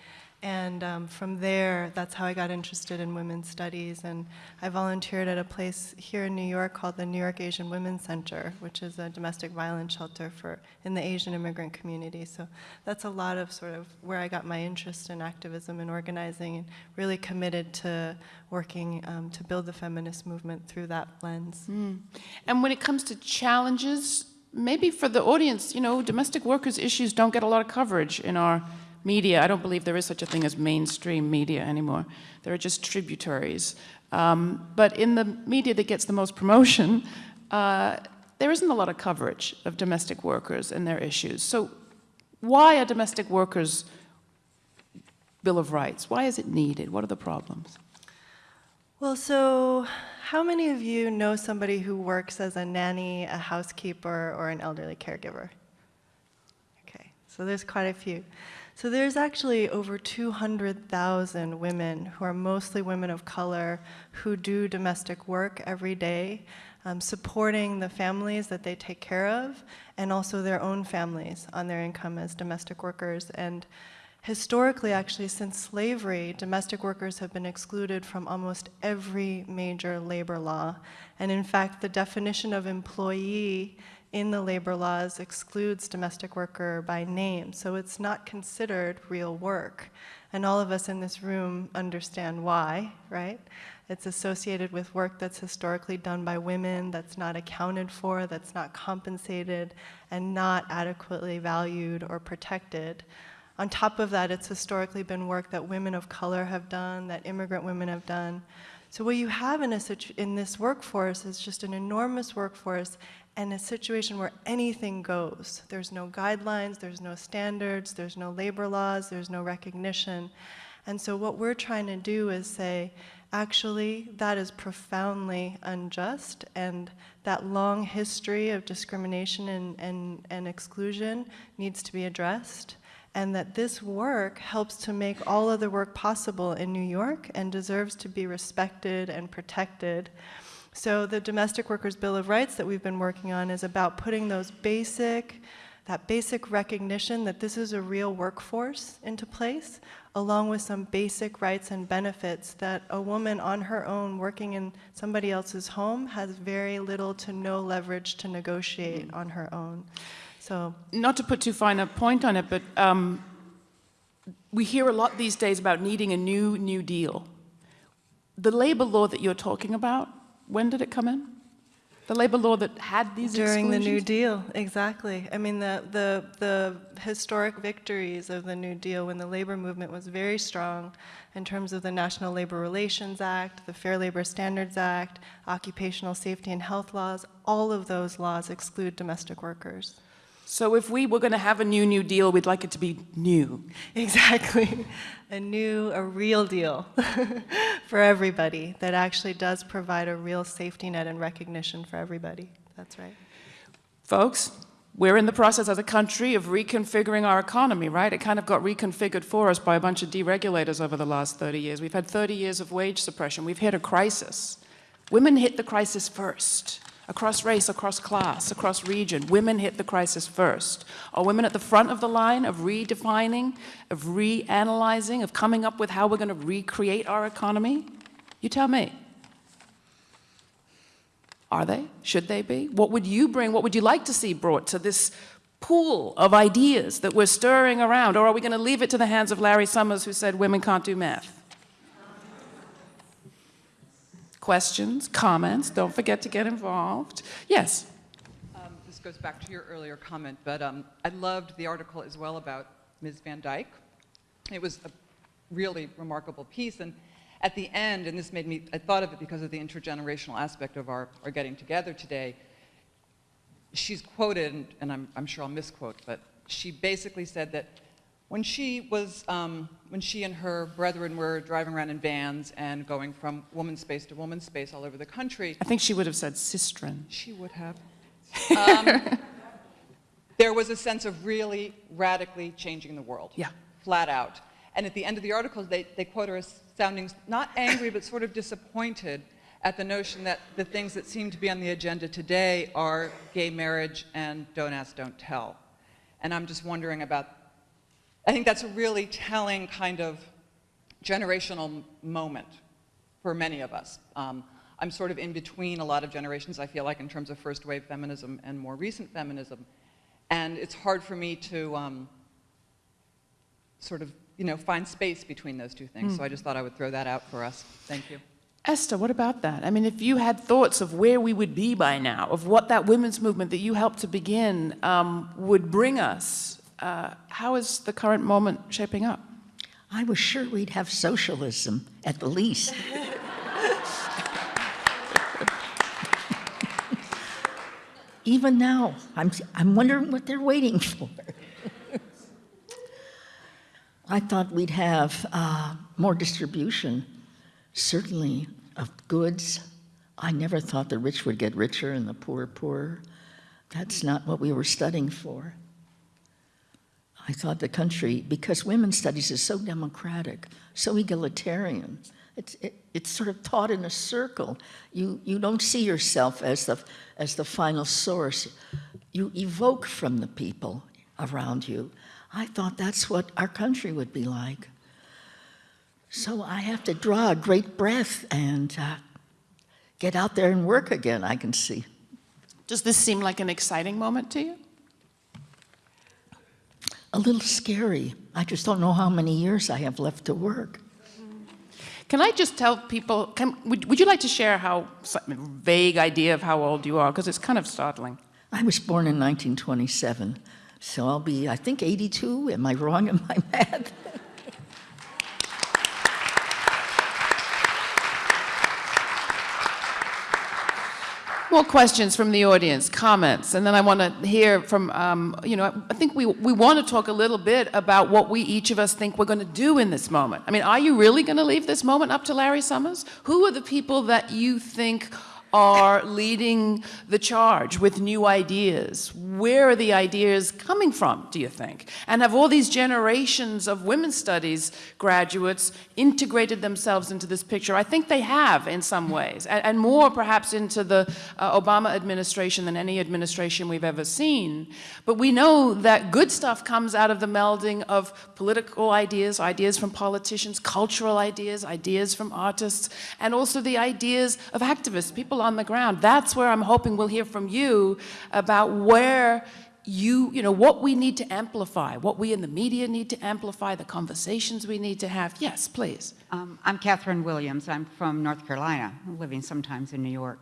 And um, from there, that's how I got interested in women's studies. And I volunteered at a place here in New York called the New York Asian Women's Center, which is a domestic violence shelter for in the Asian immigrant community. So that's a lot of sort of where I got my interest in activism and organizing, and really committed to working um, to build the feminist movement through that lens. And when it comes to challenges, maybe for the audience, you know, domestic workers' issues don't get a lot of coverage in our media. I don't believe there is such a thing as mainstream media anymore. There are just tributaries. Um, but in the media that gets the most promotion, uh, there isn't a lot of coverage of domestic workers and their issues. So why are domestic workers Bill of Rights? Why is it needed? What are the problems? Well, so how many of you know somebody who works as a nanny, a housekeeper, or an elderly caregiver? Okay, so there's quite a few. So there's actually over 200,000 women who are mostly women of color who do domestic work every day, um, supporting the families that they take care of and also their own families on their income as domestic workers. And Historically, actually, since slavery, domestic workers have been excluded from almost every major labor law. And in fact, the definition of employee in the labor laws excludes domestic worker by name. So it's not considered real work. And all of us in this room understand why, right? It's associated with work that's historically done by women, that's not accounted for, that's not compensated, and not adequately valued or protected. On top of that, it's historically been work that women of color have done, that immigrant women have done. So what you have in, a in this workforce is just an enormous workforce and a situation where anything goes. There's no guidelines, there's no standards, there's no labor laws, there's no recognition. And so what we're trying to do is say, actually, that is profoundly unjust, and that long history of discrimination and, and, and exclusion needs to be addressed and that this work helps to make all other work possible in New York and deserves to be respected and protected. So the Domestic Workers Bill of Rights that we've been working on is about putting those basic, that basic recognition that this is a real workforce into place, along with some basic rights and benefits that a woman on her own working in somebody else's home has very little to no leverage to negotiate on her own. So Not to put too fine a point on it, but um, we hear a lot these days about needing a new New Deal. The labor law that you're talking about, when did it come in? The labor law that had these During the New? Deal, exactly. I mean, the, the, the historic victories of the New Deal when the labor movement was very strong in terms of the National Labor Relations Act, the Fair Labor Standards Act, occupational safety and health laws, all of those laws exclude domestic workers. So if we were going to have a new New Deal, we'd like it to be new. Exactly. A new, a real deal for everybody that actually does provide a real safety net and recognition for everybody. That's right. Folks, we're in the process as a country of reconfiguring our economy, right? It kind of got reconfigured for us by a bunch of deregulators over the last 30 years. We've had 30 years of wage suppression. We've hit a crisis. Women hit the crisis first. Across race, across class, across region, women hit the crisis first. Are women at the front of the line of redefining, of reanalyzing, of coming up with how we're going to recreate our economy? You tell me. Are they? Should they be? What would you bring? What would you like to see brought to this pool of ideas that we're stirring around? Or are we going to leave it to the hands of Larry Summers, who said women can't do math? Questions, comments? Don't forget to get involved. Yes. Um, This goes back to your earlier comment, but um, I loved the article as well about Ms. Van Dyke. It was a really remarkable piece, and at the end, and this made me, I thought of it because of the intergenerational aspect of our, our getting together today, she's quoted, and- I'm, I'm sure I'll misquote, but she basically said that when she was, um, when she and her brethren were driving around in vans and going from woman's space to woman's space all over the country, I think she would have said sistren. she would have. Um, there was a sense of really radically changing the world. Yeah. Flat out. And at the end of the article, they, they quote her as sounding not angry, but sort of disappointed at the notion that the things that seem to be on the agenda today are gay marriage and don't ask, don't tell. And I'm just wondering about, I think that's a really telling kind of generational moment for many of us. Um, I'm sort of in between a lot of generations, I feel like, in terms of first wave feminism and more recent feminism. And it's hard for me to um, sort of, you know, find space between those two things. So I just thought I would throw that out for us. Thank you. Esther, what about that? I mean, if you had thoughts of where we would be by now, of what that women's movement that you helped to begin um, would bring us, uh, how is the current moment shaping up? I was sure we'd have socialism at the least. Even now, I'm, I'm wondering what they're waiting for. I thought we'd have uh, more distribution, certainly of goods. I never thought the rich would get richer and the poor poorer. That's not what we were studying for. I thought the country, because women's studies is so democratic, so egalitarian, it's, it, it's sort of taught in a circle. You, you don't see yourself as the, as the final source. You evoke from the people around you. I thought that's what our country would be like. So I have to draw a great breath and uh, get out there and work again, I can see. Does this seem like an exciting moment to you? A little scary. I just don't know how many years I have left to work. Can I just tell people, can, would, would you like to share how, vague idea of how old you are? Because it's kind of startling. I was born in 1927, so I'll be, I think, 82. Am I wrong in my math? More questions from the audience, comments, and then I want to hear from, um, you know, I think we, we want to talk a little bit about what we each of us think we're going to do in this moment. I mean, are you really going to leave this moment up to Larry Summers? Who are the people that you think are leading the charge with new ideas. Where are the ideas coming from, do you think? And have all these generations of women's studies graduates integrated themselves into this picture? I think they have in some ways, and, and more perhaps into the uh, Obama administration than any administration we've ever seen. But we know that good stuff comes out of the melding of political ideas, ideas from politicians, cultural ideas, ideas from artists, and also the ideas of activists, people on the ground. That's where I'm hoping we'll hear from you about where you, you know, what we need to amplify, what we in the media need to amplify, the conversations we need to have. Yes, please. Um, I'm Catherine Williams. I'm from North Carolina, I'm living sometimes in New York.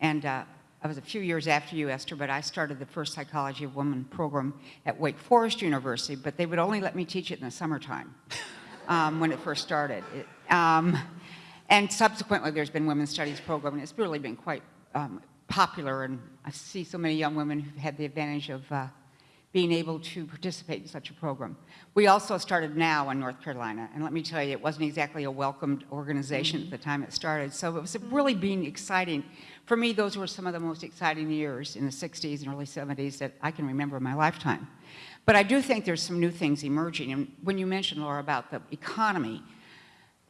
And uh, I was a few years after you, Esther, but I started the first Psychology of Women program at Wake Forest University, but they would only let me teach it in the summertime um, when it first started. It, um, and subsequently, there's been women's studies program, and it's really been quite um, popular, and I see so many young women who've had the advantage of uh, being able to participate in such a program. We also started now in North Carolina, and let me tell you, it wasn't exactly a welcomed organization at the time it started, so it was really being exciting. For me, those were some of the most exciting years in the 60s and early 70s that I can remember in my lifetime. But I do think there's some new things emerging, and when you mentioned, Laura, about the economy,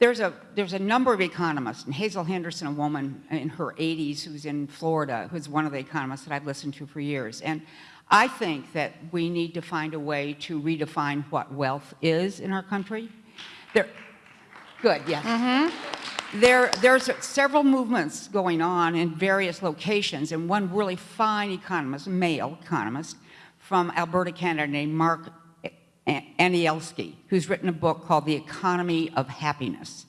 there's a, there's a number of economists, and Hazel Henderson, a woman in her 80s who's in Florida, who's one of the economists that I've listened to for years. And I think that we need to find a way to redefine what wealth is in our country. There, good, yes. Mm-hmm. There, there's several movements going on in various locations, and one really fine economist, male economist, from Alberta, Canada, named Mark Anielski, who's written a book called The Economy of Happiness.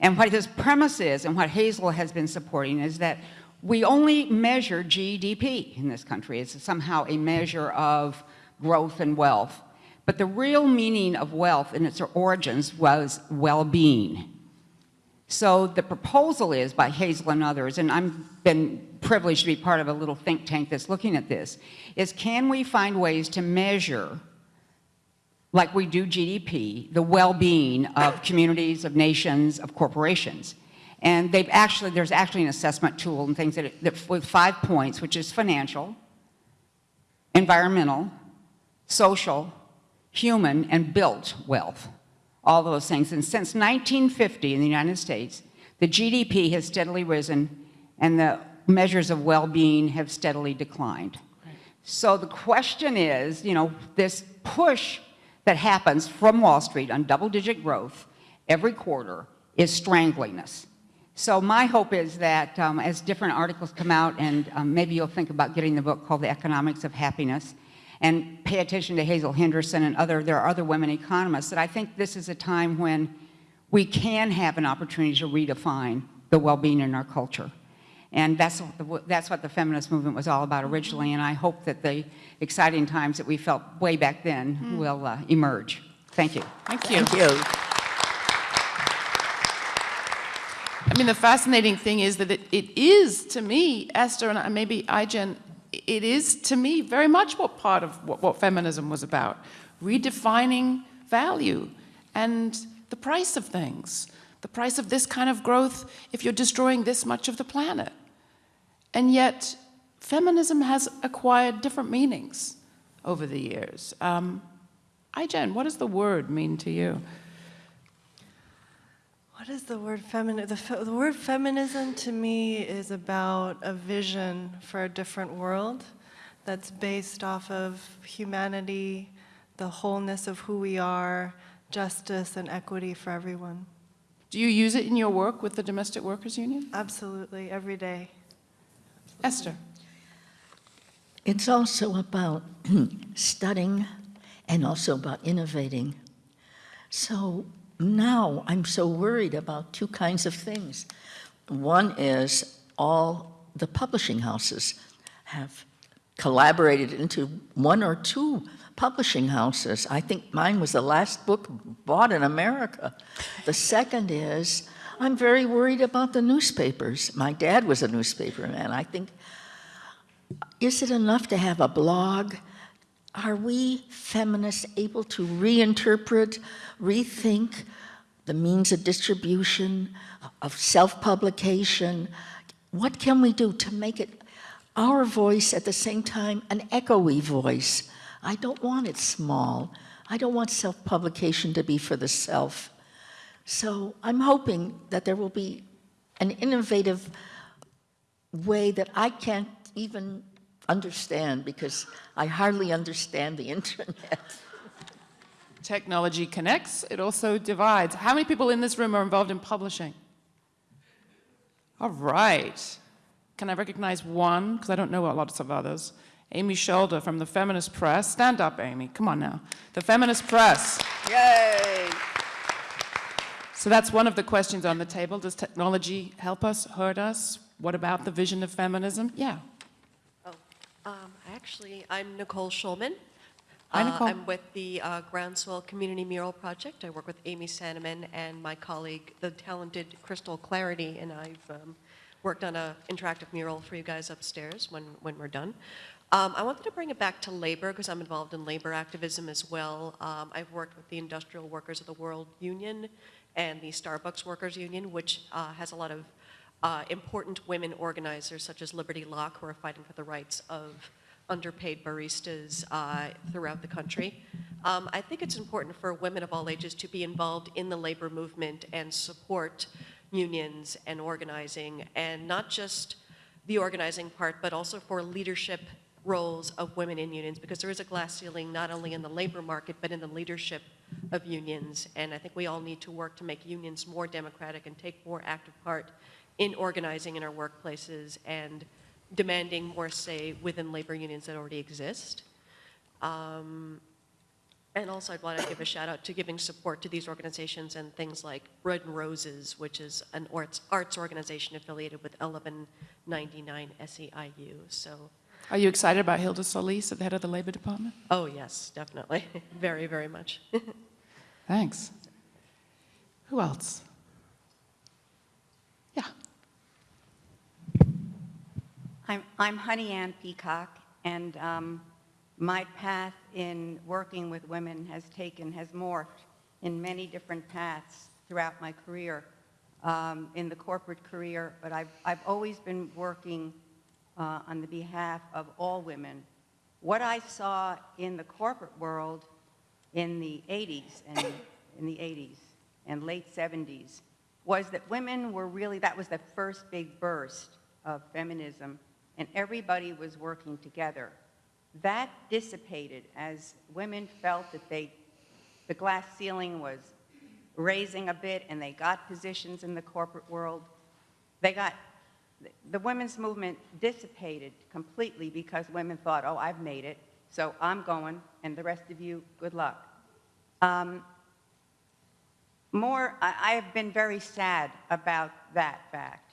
And what his premise is, and what Hazel has been supporting, is that we only measure GDP in this country. It's somehow a measure of growth and wealth. But the real meaning of wealth in its origins was well-being. So the proposal is by Hazel and others, and I've been privileged to be part of a little think tank that's looking at this, is can we find ways to measure like we do GDP, the well-being of communities, of nations, of corporations. And they've actually, there's actually an assessment tool and things that, that with five points, which is financial, environmental, social, human, and built wealth, all those things. And since 1950 in the United States, the GDP has steadily risen and the measures of well-being have steadily declined. So the question is, you know, this push that happens from Wall Street on double-digit growth every quarter is strangling us. So my hope is that um, as different articles come out, and um, maybe you'll think about getting the book called The Economics of Happiness, and pay attention to Hazel Henderson and other, there are other women economists, that I think this is a time when we can have an opportunity to redefine the well-being in our culture. And that's what, the, that's what the feminist movement was all about originally, and I hope that the exciting times that we felt way back then will uh, emerge. Thank you. Thank you. Thank you. I mean, the fascinating thing is that it, it is, to me, Esther, and maybe Ai-jen, it is, to me, very much what part of what, what feminism was about. Redefining value and the price of things. The price of this kind of growth if you're destroying this much of the planet. And yet, feminism has acquired different meanings over the years. Um, Ai-jen, what does the word mean to you? What is the word feminine? The, fe the word feminism to me is about a vision for a different world that's based off of humanity, the wholeness of who we are, justice and equity for everyone. Do you use it in your work with the Domestic Workers Union? Absolutely, every day. Esther. It's also about studying and also about innovating. So now I'm so worried about two kinds of things. One is all the publishing houses have collaborated into one or two publishing houses. I think mine was the last book bought in America. The second is I'm very worried about the newspapers. My dad was a newspaper man. I think, is it enough to have a blog? Are we feminists able to reinterpret, rethink the means of distribution, of self-publication, what can we do to make it our voice at the same time an echoey voice? I don't want it small. I don't want self-publication to be for the self. So I'm hoping that there will be an innovative way that I can't even understand because I hardly understand the internet. Technology connects, it also divides. How many people in this room are involved in publishing? All right. Can I recognize one? Because I don't know a lot of others. Amy Scholder from the Feminist Press. Stand up, Amy. Come on now. The Feminist Press. Yay! So that's one of the questions on the table. Does technology help us, hurt us? What about the vision of feminism? Yeah. Oh, um, actually, I'm Nicole Schulman. Hi, Uh, Nicole. I'm with the uh, Groundswell Community Mural Project. I work with Amy Sananman and my colleague, the talented Crystal Clarity, and I've um, worked on an interactive mural for you guys upstairs when, when we're done. Um, I wanted to bring it back to labor because I'm involved in labor activism as well. Um, I've worked with the Industrial Workers of the World Union and the Starbucks Workers Union, which uh, has a lot of uh, important women organizers such as Liberty Locke, who are fighting for the rights of underpaid baristas uh, throughout the country. Um, I think it's important for women of all ages to be involved in the labor movement and support unions and organizing, and not just the organizing part, but also for leadership roles of women in unions, because there is a glass ceiling not only in the labor market, but in the leadership of unions. And I think we all need to work to make unions more democratic and take more active part in organizing in our workplaces and demanding more say within labor unions that already exist. Um, and also, I'd want to give a shout out to giving support to these organizations and things like Bread and Roses, which is an arts, arts organization affiliated with 1199 SEIU. So, Are you excited about Hilda Solis at the head of the Labor Department? oh yes, definitely, very, very much. Thanks. Who else? Yeah. I'm, I'm Honey Ann Peacock, and um, my path in working with women has taken, has morphed in many different paths throughout my career, um, in the corporate career, but I've, I've always been working uh, on the behalf of all women. What I saw in the corporate world in the 80s and in the 80s and late 70s was that women were really, that was the first big burst of feminism, and everybody was working together. That dissipated as women felt that they, the glass ceiling was raising a bit and they got positions in the corporate world. They got, the women's movement dissipated completely because women thought, oh, I've made it, so I'm going, and the rest of you, good luck. Um, more, I, I have been very sad about that fact.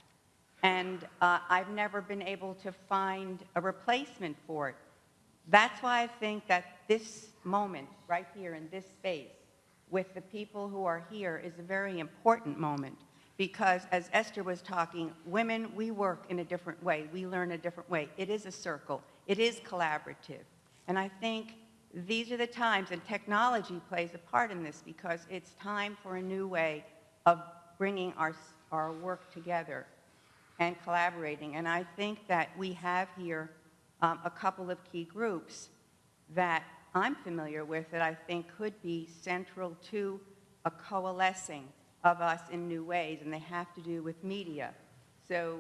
And uh, I've never been able to find a replacement for it. That's why I think that this moment, right here in this space, with the people who are here, is a very important moment. Because as Esther was talking, women, we work in a different way. We learn a different way. It is a circle. It is collaborative. And I think these are the times, and technology plays a part in this because it's time for a new way of bringing our, our work together and collaborating. And I think that we have here um, a couple of key groups that I'm familiar with that I think could be central to a coalescing of us in new ways, and they have to do with media. So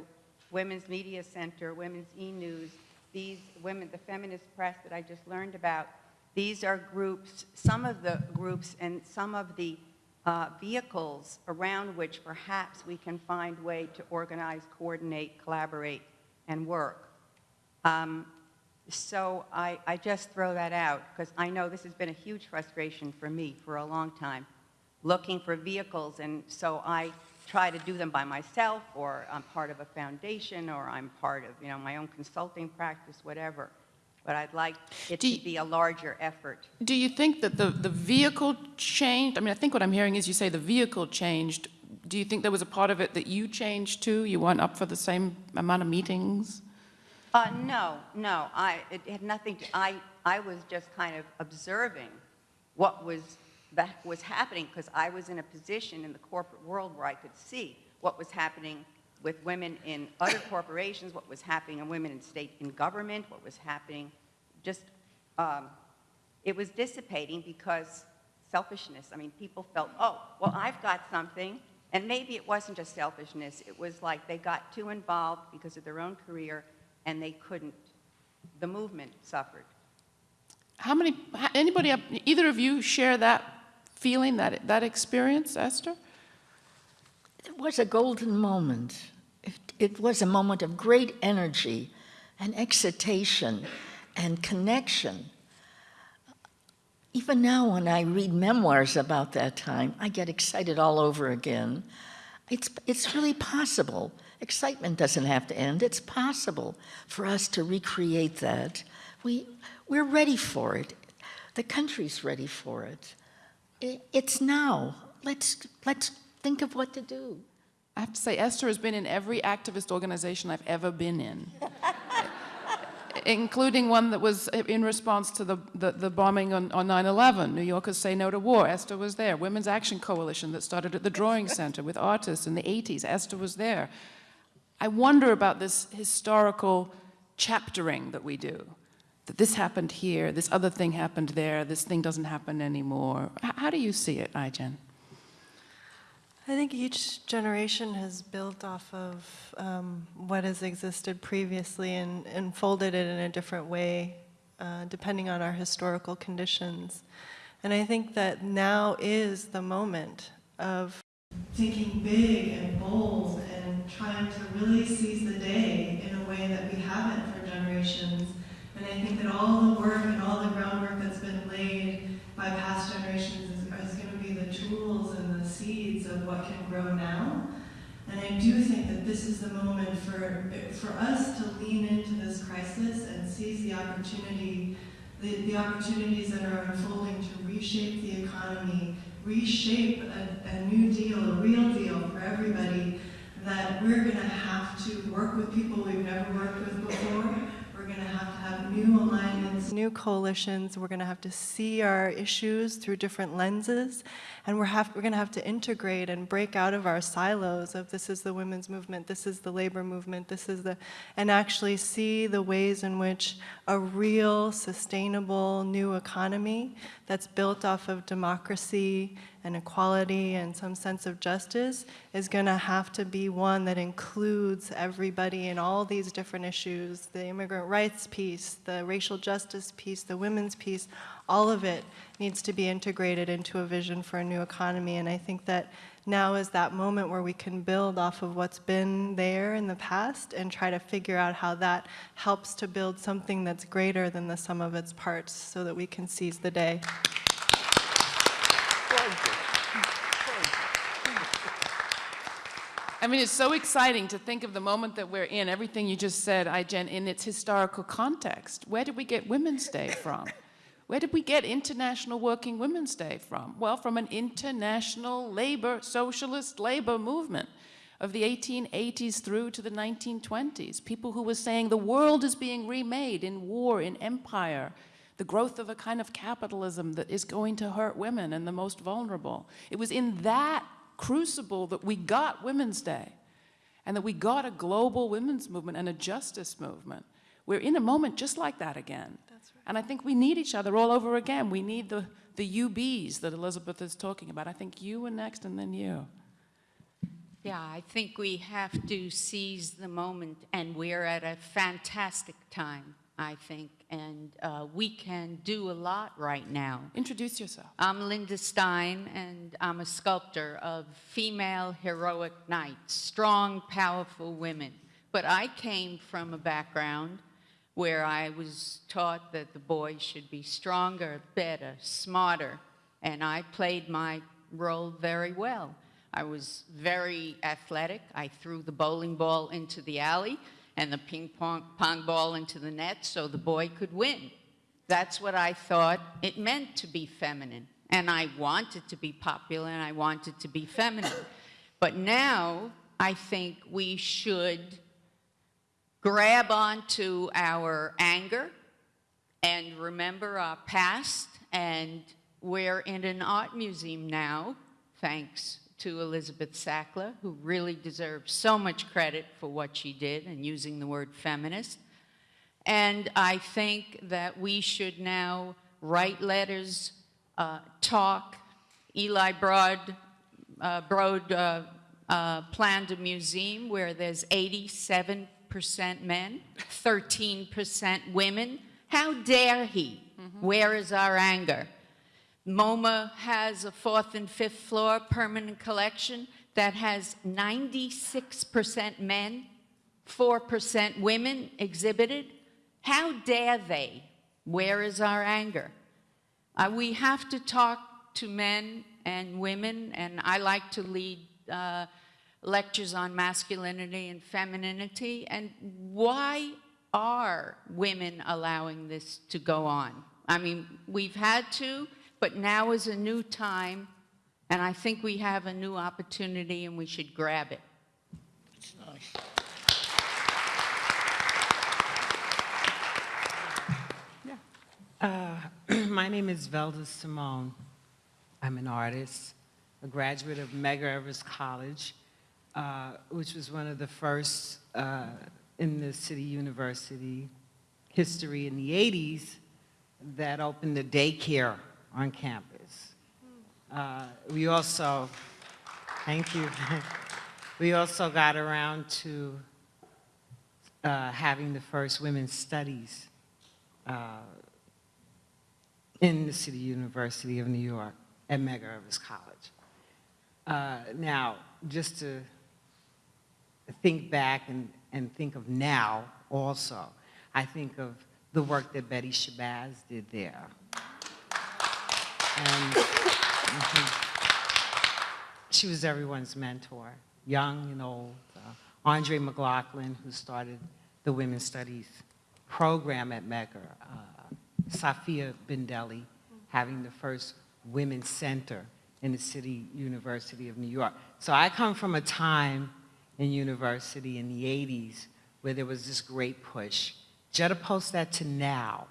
Women's Media Center, Women's E-News, these women, the feminist press that I just learned about, these are groups, some of the groups and some of the uh, vehicles around which perhaps we can find way to organize, coordinate, collaborate, and work. Um, so I, I just throw that out because I know this has been a huge frustration for me for a long time, looking for vehicles, and so I try to do them by myself, or I'm part of a foundation, or I'm part of you know my own consulting practice, whatever. But I'd like it Do to you- be a larger effort. Do you think that the, the vehicle changed? I mean, I think what I'm hearing is you say the vehicle changed. Do you think there was a part of it that you changed too? You weren't up for the same amount of meetings? Uh, no, no, I, it had nothing to, I, I was just kind of observing what was, that was happening because I was in a position in the corporate world where I could see what was happening with women in other corporations, what was happening in women in state in government, what was happening, just, um, it was dissipating because selfishness. I mean, people felt, oh, well, I've got something. And maybe it wasn't just selfishness. It was like they got too involved because of their own career and they couldn't. The movement suffered. How many, anybody, either of you share that feeling, that, that experience, Esther? It was a golden moment. It, it was a moment of great energy and excitation and connection. Even now, when I read memoirs about that time, I get excited all over again. It's, it's really possible. Excitement doesn't have to end. It's possible for us to recreate that. We, we're ready for it. The country's ready for it. It's now. Let's, let's think of what to do. I have to say, Esther has been in every activist organization I've ever been in, including one that was in response to the, the, the bombing on, on 9-11. New Yorkers Say No to War. Esther was there. Women's Action Coalition that started at the Drawing Center with artists in the 80s. Esther was there. I wonder about this historical chaptering that we do. That this happened here, this other thing happened there, this thing doesn't happen anymore. H- how do you see it, Ai-jen? I think each generation has built off of um, what has existed previously and, and folded it in a different way, uh, depending on our historical conditions. And I think that now is the moment of thinking big and bold and trying to really seize the day in a way that we haven't for generations. And I think that all the work and all the groundwork that's been laid by past generations is, is going to be the tools and the seeds of what can grow now. And I do think that this is the moment for, for us to lean into this crisis and seize the opportunity, the, the opportunities that are unfolding to reshape the economy, reshape a, a new deal, a real deal for everybody, that we're going to have to work with people we've never worked with before. Going to have to have new alignments, new coalitions. We're going to have to see our issues through different lenses. And we're, we're going to have to integrate and break out of our silos of this is the women's movement, this is the labor movement, this is the, and actually see the ways in which a real, sustainable new economy that's built off of democracy and equality and some sense of justice is going to have to be one that includes everybody in all these different issues the immigrant rights piece, the racial justice piece, the women's piece, all of it needs to be integrated into a vision for a new economy. And I think that now is that moment where we can build off of what's been there in the past and try to figure out how that helps to build something that's greater than the sum of its parts so that we can seize the day. I mean, it's so exciting to think of the moment that we're in, everything you just said, Ai-jen, in its historical context. Where did we get Women's Day from? Where did we get International Working Women's Day from? Well, from an international labor, socialist labor movement of the 1880s through to the 1920s. People who were saying the world is being remade in war, in empire, the growth of a kind of capitalism that is going to hurt women and the most vulnerable. It was in that crucible that we got Women's Day and that we got a global women's movement and a justice movement. We're in a moment just like that again. And I think we need each other all over again. We need the, the UBs that Elizabeth is talking about. I think you were next and then you. Yeah, I think we have to seize the moment, and we're at a fantastic time, I think, and uh, we can do a lot right now. Introduce yourself. I'm Linda Stein, and I'm a sculptor of female heroic knights, strong, powerful women. But I came from a background where I was taught that the boys should be stronger, better, smarter, and I played my role very well. I was very athletic. I threw the bowling ball into the alley and the ping pong, pong ball into the net so the boy could win. That's what I thought it meant to be feminine. And I wanted to be popular and I wanted to be feminine. But now I think we should grab onto our anger and remember our past. And we're in an art museum now, thanks to Elizabeth Sackler, who really deserves so much credit for what she did and using the word feminist. And I think that we should now write letters, uh, talk. Eli Broad, uh, Broad uh, uh, planned a museum where there's 87% men, 13% women. How dare he? Where is our anger? MoMA has a fourth and fifth floor permanent collection that has 96% men, 4% women exhibited. How dare they? Where is our anger? Uh, we have to talk to men and women, and I like to lead uh, lectures on masculinity and femininity. And why are women allowing this to go on? I mean, we've had to, but now is a new time, and I think we have a new opportunity, and we should grab it. It's nice. Uh, my name is Velda Simone. I'm an artist, a graduate of Medgar Evers College, uh, which was one of the first uh, in the city university history in the 80s that opened a daycare on campus. Uh, we also, thank you. we also got around to uh, having the first women's studies uh, in the City University of New York at Medgar Evers College. Uh, now, just to think back and, and think of now also, I think of the work that Betty Shabazz did there. And mhm. she was everyone's mentor, young and old. Uh, Andre McLaughlin, who started the Women's Studies program at Medgar, uh, Safia Bendelli, having the first women's center in the City University of New York. So I come from a time in university in the 80s where there was this great push. Juxtapose that to now.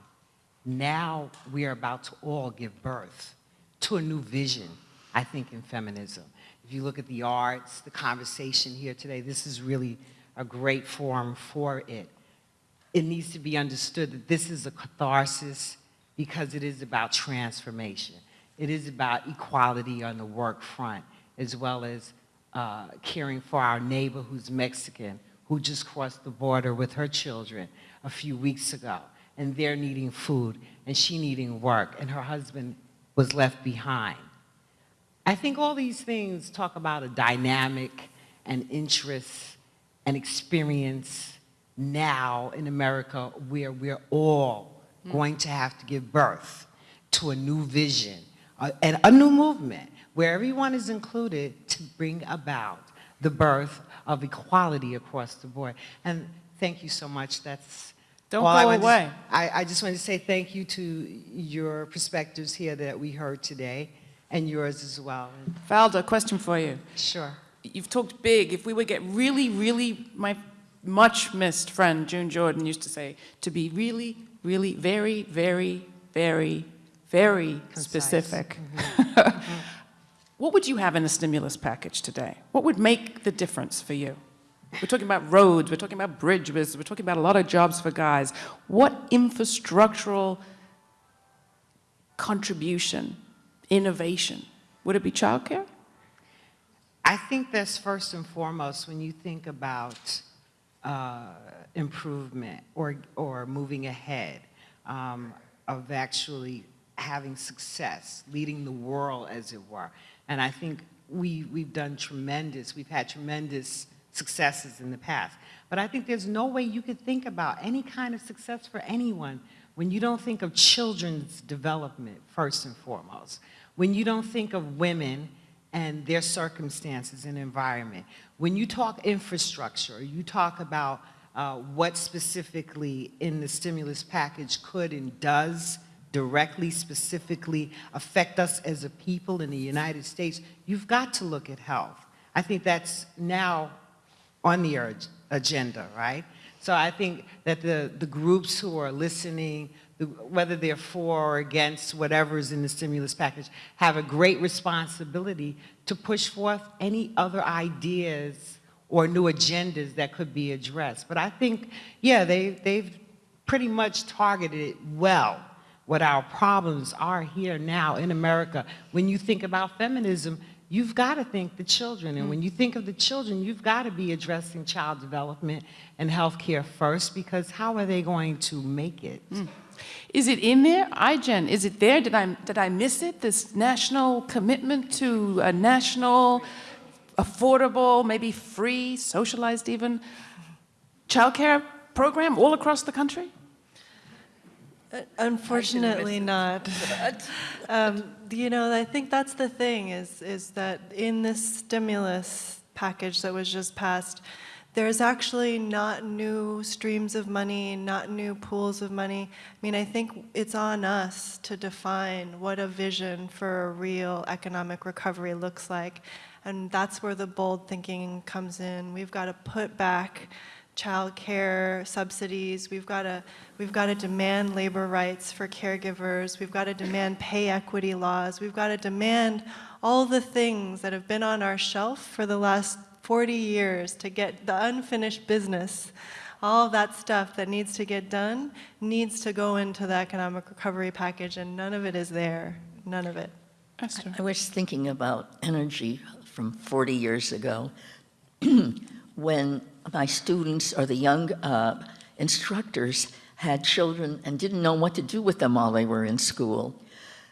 Now we are about to all give birth to a new vision, I think, in feminism. If you look at the arts, the conversation here today, this is really a great forum for it it needs to be understood that this is a catharsis because it is about transformation. It is about equality on the work front, as well as uh, caring for our neighbor who's Mexican, who just crossed the border with her children a few weeks ago, and they're needing food, and she needing work, and her husband was left behind. I think all these things talk about a dynamic and interest and experience now in America where we're all going to have to give birth to a new vision and a new movement where everyone is included to bring about the birth of equality across the board. And thank you so much. That's Don't all I go to- away. I, I just want to say thank you to your perspectives here that we heard today and yours as well. Valda, question for you. Sure. You've talked big. If we would get really, really, my much missed friend June Jordan used to say, to be really, really, very, very, very, very Concise. specific. Mm-hmm. Mm-hmm. What would you have in the stimulus package today? What would make the difference for you? We're talking about roads, we're talking about bridges, we're talking about a lot of jobs for guys. What infrastructural contribution, innovation? Would it be childcare? I think that's first and foremost when you think about uh, improvement or, or moving ahead um, of actually having success, leading the world, as it were. And I think we, we've done tremendous, we've had tremendous successes in the past. But I think there's no way you could think about any kind of success for anyone when you don't think of children's development first and foremost, when you don't think of women and their circumstances and environment. When you talk infrastructure, you talk about uh, what specifically in the stimulus package could and does directly, specifically affect us as a people in the United States, you've got to look at health. I think that's now on the agenda, right? So I think that the, the groups who are listening, the, whether they're for or against whatever is in the stimulus package, have a great responsibility to push forth any other ideas or new agendas that could be addressed. But I think, yeah, they, they've pretty much targeted it well what our problems are here now in America. When you think about feminism, you've got to think the children. And when you think of the children, you've got to be addressing child development and health care first because how are they going to make it? Mm. Is it in there? Ai-jen, is it there? Did I, did I miss it? This national commitment to a national, affordable, maybe free, socialized even, childcare program all across the country? Unfortunately not. Um, You know, I think that's the thing, is, is that in this stimulus package that was just passed, there's actually not new streams of money, not new pools of money. I mean, I think it's on us to define what a vision for a real economic recovery looks like. And that's where the bold thinking comes in. We've got to put back child care subsidies. We've got to we've got to demand labor rights for caregivers. We've got to demand pay equity laws. We've got to demand all the things that have been on our shelf for the last 40 years to get the unfinished business. All that stuff that needs to get done needs to go into the economic recovery package, and none of it is there. None of it. I was thinking about energy from 40 years ago when my students or the young uh, instructors had children and didn't know what to do with them while they were in school.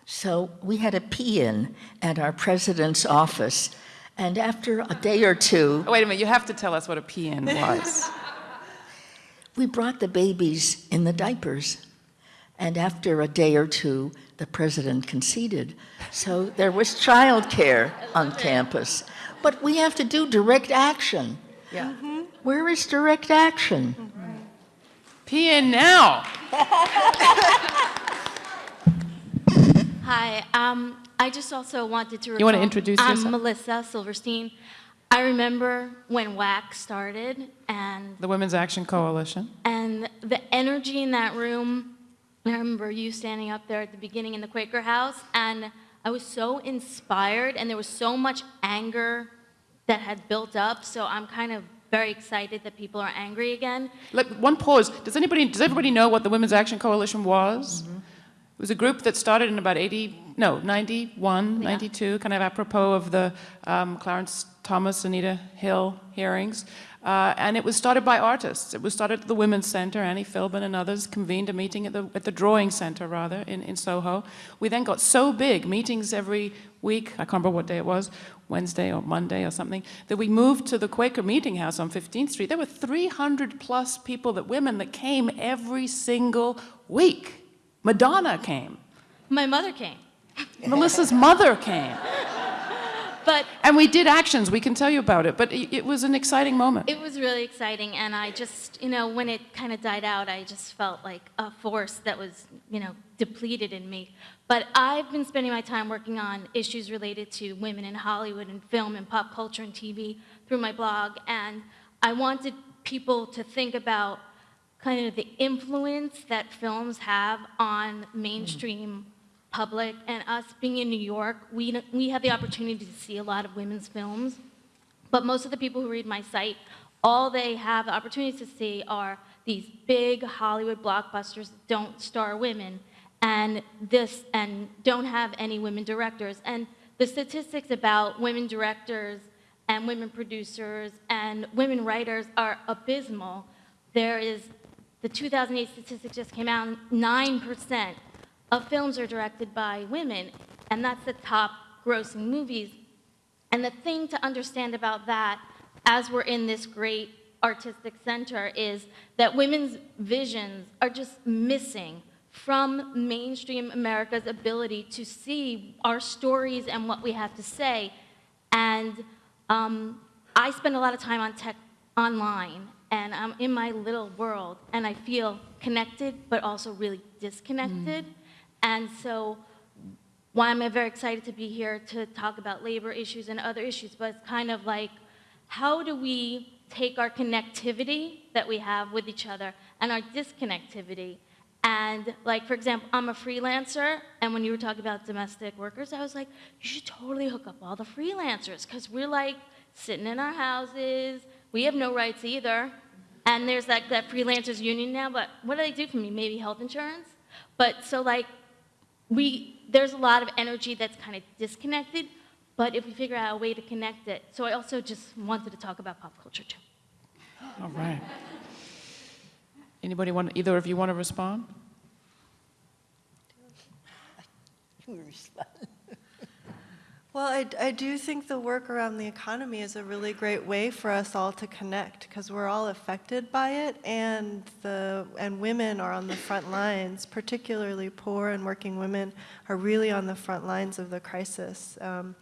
So we had a P-in at our president's office, and after a day or two, Oh, wait a minute, you have to tell us what a pee-in was. we brought the babies in the diapers. And after a day or two, the president conceded. So there was childcare on campus. But we have to do direct action. Yeah. Where is direct action? PN now. Hi, um, I just also wanted to You wanna recall- introduce I'm yourself? Melissa Silverstein. I remember when WAC started and, The Women's Action Coalition. and the energy in that room. I remember you standing up there at the beginning in the Quaker House and I was so inspired and there was so much anger that had built up. So I'm kind of very excited that people are angry again. Let, one pause. Does anybody, does everybody know what the Women's Action Coalition was? It was a group that started in about 80, no, 91, 92, kind of apropos of the um, Clarence Thomas, Anita Hill hearings. Uh, and it was started by artists. It was started at the Women's Center. Annie Philbin and others convened a meeting at the, at the Drawing Center, rather, in, in Soho. We then got so big, meetings every week, I can't remember what day it was, Wednesday or Monday or something, that we moved to the Quaker Meeting House on 15th Street. There were 300 plus people, that women, that came every single week. Madonna came. My mother came. Melissa's mother came. But And we did actions, we can tell you about it, but it, it was an exciting moment. It was really exciting, and I just, you know, when it kind of died out, I just felt like a force that was, you know, depleted in me. But I've been spending my time working on issues related to women in Hollywood and film and pop culture and TV through my blog, and I wanted people to think about kind of the influence that films have on mainstream public and us being in New York, we, we have the opportunity to see a lot of women's films. But most of the people who read my site, all they have the opportunity to see are these big Hollywood blockbusters that don't star women and this and don't have any women directors. And the statistics about women directors and women producers and women writers are abysmal. There is the 2008 statistic just came out, 9% of films are directed by women, and that's the top grossing movies. And the thing to understand about that, as we're in this great artistic center, is that women's visions are just missing from mainstream America's ability to see our stories and what we have to say. And um, I spend a lot of time on tech online, and I'm in my little world, and I feel connected, but also really disconnected. And so why am I'm very excited to be here to talk about labor issues and other issues, but it's kind of like, how do we take our connectivity that we have with each other and our disconnectivity And like, for example, I'm a freelancer, and when you were talking about domestic workers, I was like, you should totally hook up all the freelancers, because we're like sitting in our houses, we have no rights either. And there's like that freelancers union now, but what do they do for me? Maybe health insurance? But so like, we, there's a lot of energy that's kind of disconnected, but if we figure out a way to connect it, so I also just wanted to talk about pop culture too. All right. Anybody want, either of you want to respond? Well, I, I do think the work around the economy is a really great way for us all to connect because we're all affected by it, and the and women are on the front lines. Particularly poor and working women are really on the front lines of the crisis. Um,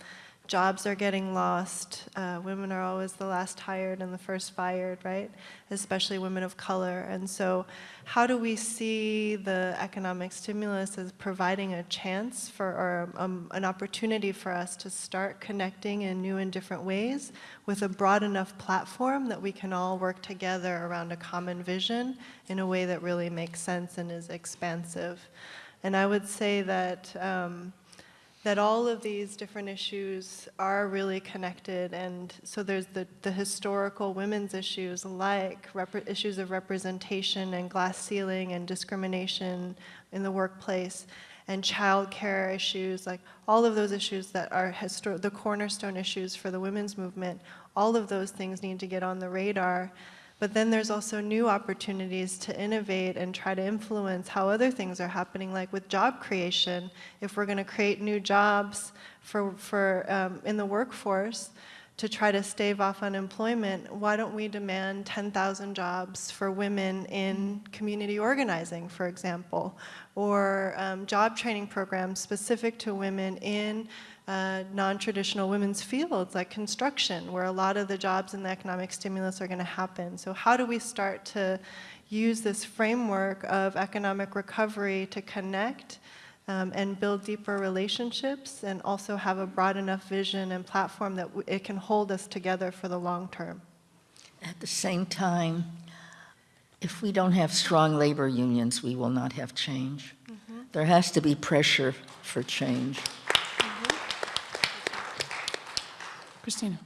jobs are getting lost. Uh, women are always the last hired and the first fired, right? Especially women of color. And so, how do we see the economic stimulus as providing a chance for, or um, an opportunity for us to start connecting in new and different ways with a broad enough platform that we can all work together around a common vision in a way that really makes sense and is expansive? And I would say that. Um, that all of these different issues are really connected. And so there's the, the historical women's issues like issues of representation and glass ceiling and discrimination in the workplace and childcare issues, like all of those issues that are the cornerstone issues for the women's movement, all of those things need to get on the radar. But then there's also new opportunities to innovate and try to influence how other things are happening, like with job creation. If we're going to create new jobs for, for, um, in the workforce to try to stave off unemployment, why don't we demand 10,000 jobs for women in community organizing, for example, or um, job training programs specific to women in uh, non-traditional women's fields like construction, where a lot of the jobs and the economic stimulus are going to happen. So how do we start to use this framework of economic recovery to connect um, and build deeper relationships and also have a broad enough vision and platform that it can hold us together for the long term? At the same time, if we don't have strong labor unions, we will not have change. Mm -hmm. There has to be pressure for change. Christina.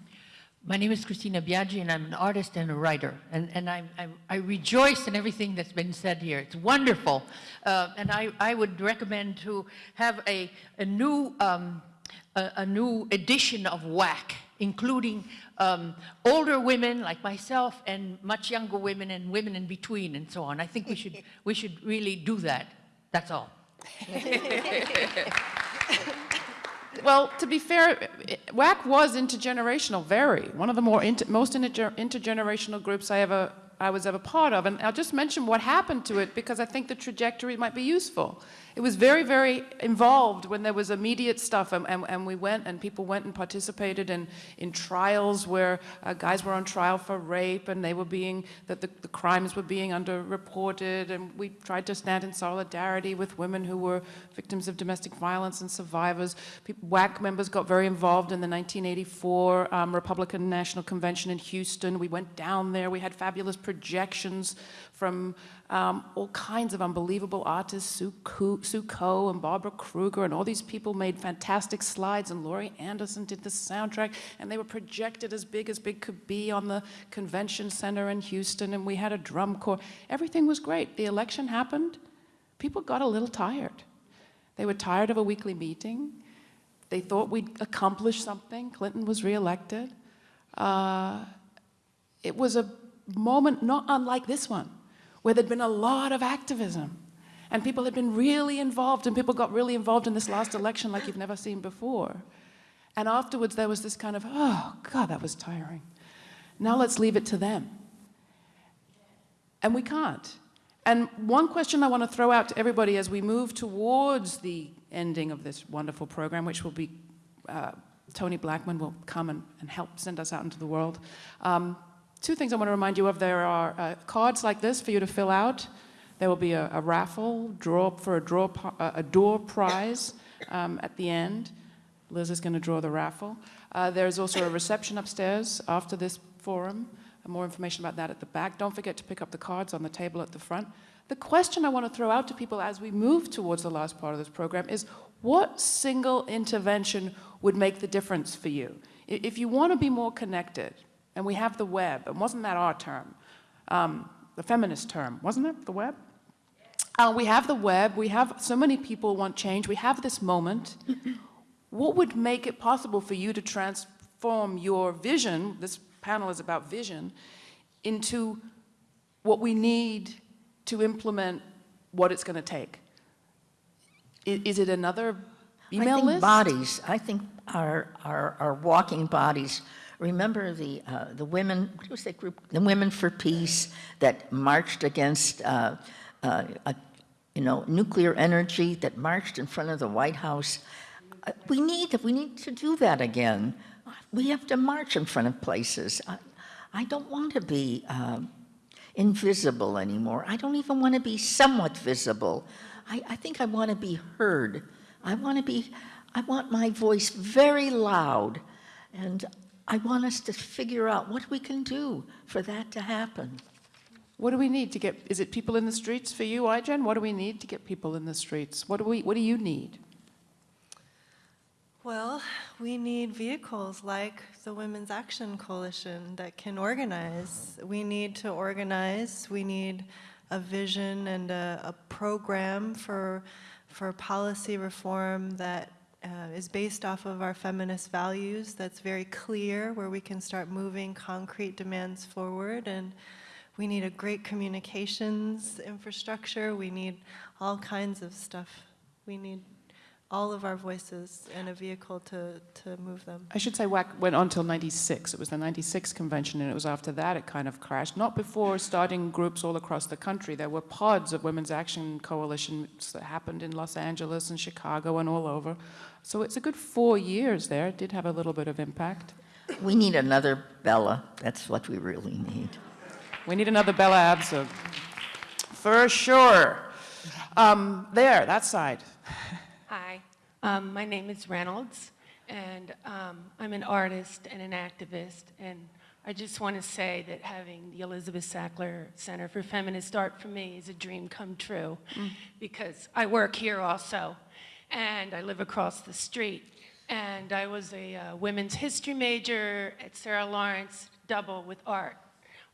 My name is Christina Biaggi, and I'm an artist and a writer. And, and I, I, I rejoice in everything that's been said here. It's wonderful. Uh, and I, I would recommend to have a, a, new, um, a, a, new edition of WAC, including um, older women like myself and much younger women and women in between and so on. I think we should, we should really do that. That's all. Well, to be fair, WAC was intergenerational, very. One of the more inter, most inter, intergenerational groups I ever I was ever part of. And I'll just mention what happened to it because I think the trajectory might be useful. It was very, very involved when there was immediate stuff and, and, and we went and people went and participated in, in trials where uh, guys were on trial for rape and they were being, that the, the crimes were being underreported and we tried to stand in solidarity with women who were victims of domestic violence and survivors. People, WAC members got very involved in the 1984 um, Republican National Convention in Houston. We went down there, we had fabulous projections from um, all kinds of unbelievable artists, Sue, Sue Coe and Barbara Kruger, and all these people made fantastic slides, and Laurie Anderson did the soundtrack, and they were projected as big as big could be on the convention center in Houston, and we had a drum corps. Everything was great. The election happened. People got a little tired. They were tired of a weekly meeting. They thought we'd accomplished something. Clinton was reelected. Uh, it was a moment not unlike this one where there'd been a lot of activism and people had been really involved and people got really involved in this last election like you've never seen before. And afterwards there was this kind of, oh God, that was tiring. Now let's leave it to them. And we can't. And one question I want to throw out to everybody as we move towards the ending of this wonderful program, which will be, uh, Toni Blackman will come and, and, help send us out into the world. Um, two things I want to remind you of. There are uh, cards like this for you to fill out. There will be a, a raffle draw for a draw a door prize um, at the end. Liz is going to draw the raffle. Uh, there's also a reception upstairs after this forum. more information about that at the back. Don't forget to pick up the cards on the table at the front. The question I want to throw out to people as we move towards the last part of this program is what single intervention would make the difference for you? If you want to be more connected, and we have the web, and wasn't that our term? Um, the feminist term, wasn't it, the web? Uh, we have the web, we have so many people want change, we have this moment. what would make it possible for you to transform your vision, this panel is about vision, into what we need to implement what it's going to take? I- Is it another email I think list? bodies, I think our, our, our walking bodies. Remember the, uh, the women, what was that group? The Women for Peace that marched against, uh, uh, uh, you know, nuclear energy, that marched in front of the White House. Uh, We need, we need to do that again. We have to march in front of places. I, I don't want to be um, invisible anymore. I don't even want to be somewhat visible. I, I think I want to be heard. I want to be, I want my voice very loud. And I want us to figure out what we can do for that to happen. What do we need to get, is it people in the streets for you, Ai-jen? What do we need to get people in the streets? What do we, what do you need? Well, we need vehicles like the Women's Action Coalition that can organize. We need to organize. We need a vision and a, a program for, for policy reform that uh, is based off of our feminist values, that's very clear, where we can start moving concrete demands forward. And we need a great communications infrastructure. We need all kinds of stuff. We need all of our voices and a vehicle to, to move them. I should say WAC went on till 96. It was the 96 convention, and it was after that it kind of crashed. Not before starting groups all across the country. There were pods of Women's Action Coalitions that happened in Los Angeles and Chicago and all over. So it's a good four years there. It did have a little bit of impact. We need another Bella. That's what we really need. We need another Bella Abzug. For sure. Um, there, that side. Hi, um, my name is Reynolds, and um, I'm an artist and an activist, and I just want to say that having the Elizabeth Sackler Center for Feminist Art for me is a dream come true, Mm. because I work here also, and I live across the street, and I was a uh, women's history major at Sarah Lawrence, double with art.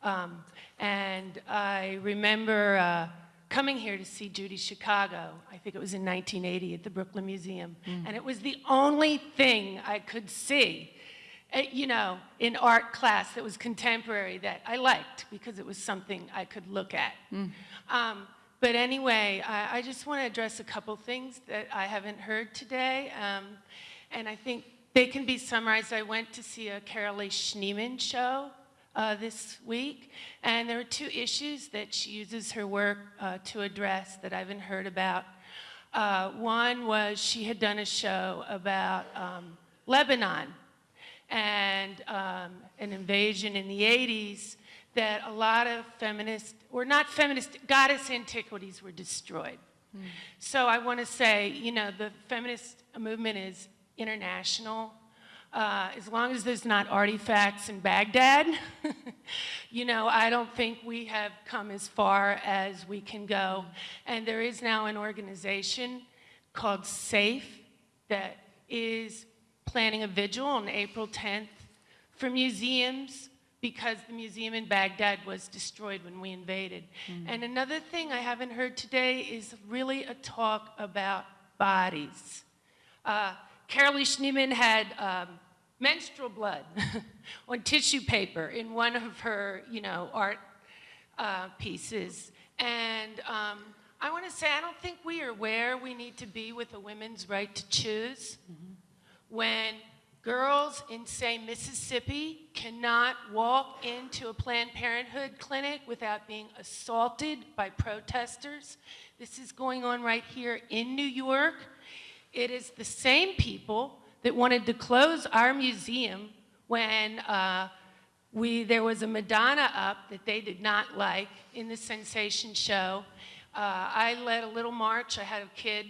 Um, and I remember uh, coming here to see Judy Chicago, I think it was in 1980 at the Brooklyn Museum, Mm. and it was the only thing I could see, uh, you know, in art class that was contemporary that I liked because it was something I could look at. Um, but anyway, I, I just want to address a couple things that I haven't heard today, um, and I think they can be summarized. I went to see a Carolee Schneemann show uh, this week, and there are two issues that she uses her work uh, to address that I haven't heard about. Uh, one was she had done a show about um, Lebanon and um, an invasion in the 80s that a lot of feminist, or not feminist, goddess antiquities were destroyed. So I want to say, you know, the feminist movement is international. Uh, as long as there's not artifacts in Baghdad, you know, I don't think we have come as far as we can go. And there is now an organization called SAFE that is planning a vigil on April 10th for museums because the museum in Baghdad was destroyed when we invaded. And another thing I haven't heard today is really a talk about bodies. Uh, Carolee Schneemann had um, menstrual blood on tissue paper in one of her, you know, art uh, pieces. And um, I want to say, I don't think we are where we need to be with a women's right to choose. When girls in, say, Mississippi cannot walk into a Planned Parenthood clinic without being assaulted by protesters. This is going on right here in New York. It is the same people that wanted to close our museum when uh, we, there was a Madonna up that they did not like in the Sensation show. Uh, I led a little march. I had a kid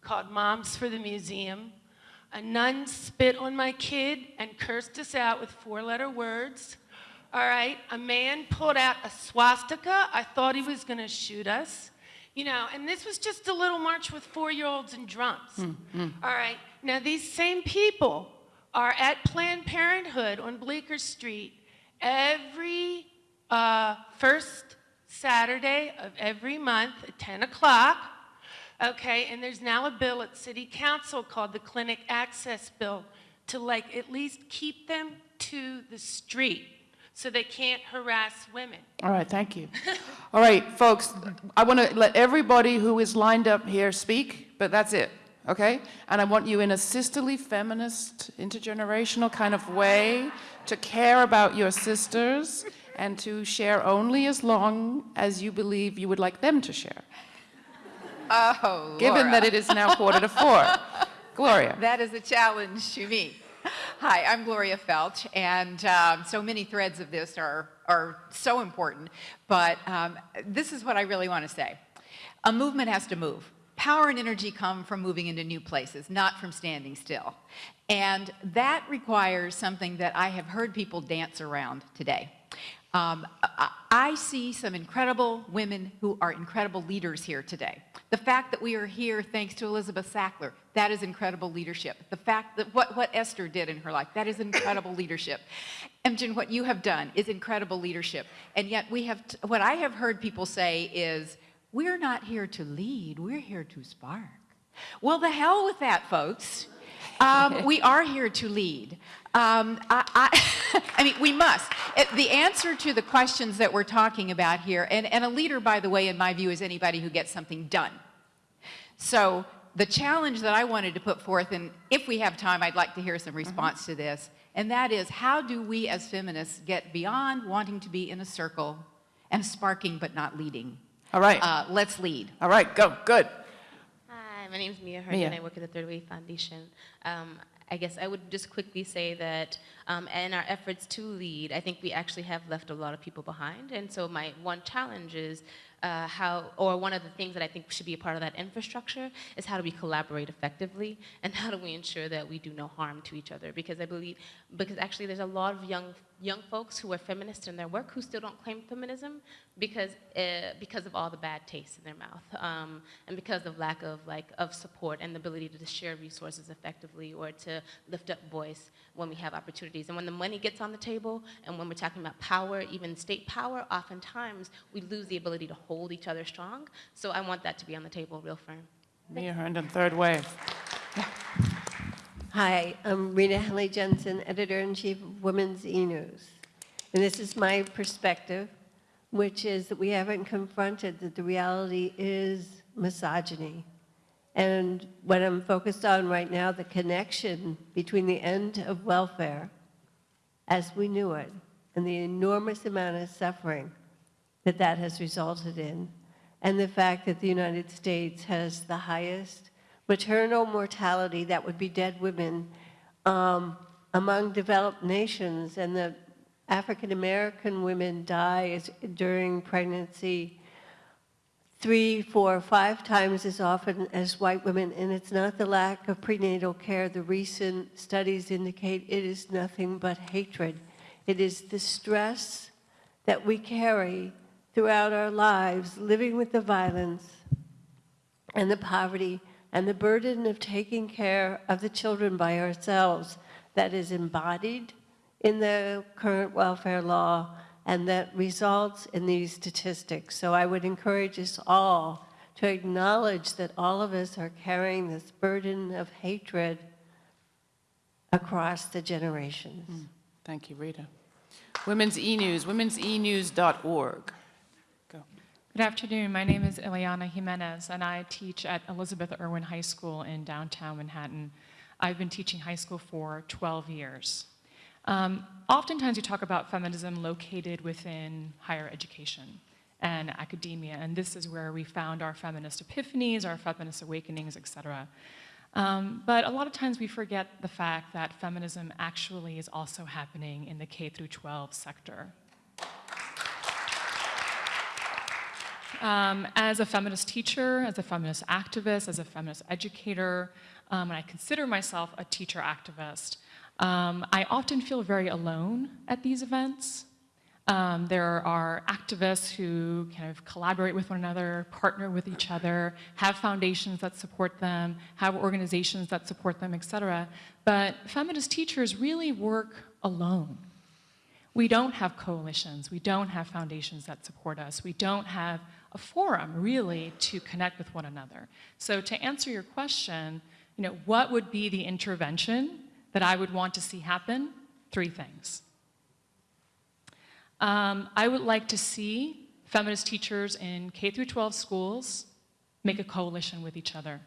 called Moms for the Museum. A nun spit on my kid and cursed us out with four letter words. All right, a man pulled out a swastika. I thought he was going to shoot us. You know, and this was just a little march with four year olds and drums. Hmm, All right, now these same people are at Planned Parenthood on Bleecker Street every uh, first Saturday of every month at 10 o'clock. Okay, and there's now a bill at City Council called the Clinic Access Bill to like at least keep them to the street so they can't harass women. All right, thank you. All right, folks, I want to let everybody who is lined up here speak, but that's it, okay? And I want you in a sisterly, feminist, intergenerational kind of way to care about your sisters and to share only as long as you believe you would like them to share. Oh, Given Laura. that it is now quarter to four. Gloria. That is a challenge to me. Hi, I'm Gloria Feldt, and um, so many threads of this are, are so important, but um, this is what I really want to say. A movement has to move. Power and energy come from moving into new places, not from standing still. And that requires something that I have heard people dance around today. Um, I, see some incredible women who are incredible leaders here today. The fact that we are here thanks to Elizabeth Sackler, that is incredible leadership. The fact that what, what Esther did in her life, that is incredible leadership. Ai-jen, what you have done is incredible leadership. And yet we have, what I have heard people say is, we're not here to lead, we're here to spark. Well, the hell with that, folks. Um, we are here to lead. Um, I, I, I mean, we must. It- the answer to the questions that we're talking about here, and, and a leader, by the way, in my view, is anybody who gets something done. So the challenge that I wanted to put forth, and if we have time, I'd like to hear some response to this, and that is how do we as feminists get beyond wanting to be in a circle and sparking but not leading? All right. Uh, let's lead. All right, go, good. Hi, my name is Mia Mia. Herndon. I work at the Third Wave Foundation. Um, I guess I would just quickly say that um, in our efforts to lead, I think we actually have left a lot of people behind. And so my one challenge is uh, how, or one of the things that I think should be a part of that infrastructure is how do we collaborate effectively and how do we ensure that we do no harm to each other? Because I believe, because actually there's a lot of young young folks who are feminists in their work who still don't claim feminism because uh, because of all the bad taste in their mouth um, and because of lack of like of support and the ability to share resources effectively or to lift up voice when we have opportunities and when the money gets on the table and when we're talking about power even state power oftentimes we lose the ability to hold each other strong so I want that to be on the table real firm. Mia Herndon, third wave. Hi, I'm Rita Henley Jensen, editor-in-chief of Women's E-News. And this is my perspective, which is that we haven't confronted that the reality is misogyny. And what I'm focused on right now, the connection between the end of welfare as we knew it and the enormous amount of suffering that that has resulted in, and the fact that the United States has the highest maternal mortality, that would be dead women, um, among developed nations, and the African American women die during pregnancy three, four, five times as often as white women, and it's not the lack of prenatal care. The recent studies indicate it is nothing but hatred. It is the stress that we carry throughout our lives, living with the violence and the poverty and the burden of taking care of the children by ourselves that is embodied in the current welfare law and that results in these statistics. So I would encourage us all to acknowledge that all of us are carrying this burden of hatred across the generations. Mm, thank you, Rita. Women's E-News, women'senews.org. Good afternoon. My name is Ileana Jimenez, and I teach at Elizabeth Irwin High School in downtown Manhattan. I've been teaching high school for 12 years. Um, oftentimes, you talk about feminism located within higher education and academia, and this is where we found our feminist epiphanies, our feminist awakenings, et cetera. Um, but a lot of times we forget the fact that feminism actually is also happening in the K through 12 sector. Um, as a feminist teacher, as a feminist activist, as a feminist educator, um, and I consider myself a teacher activist, um, I often feel very alone at these events. Um, there are activists who kind of collaborate with one another, partner with each other, have foundations that support them, have organizations that support them, et cetera. But feminist teachers really work alone. We don't have coalitions. We don't have foundations that support us. We don't have a forum, really, to connect with one another. So to answer your question, you know, what would be the intervention that I would want to see happen? Three things. Um, I would like to see feminist teachers in K through 12 schools make a coalition with each other.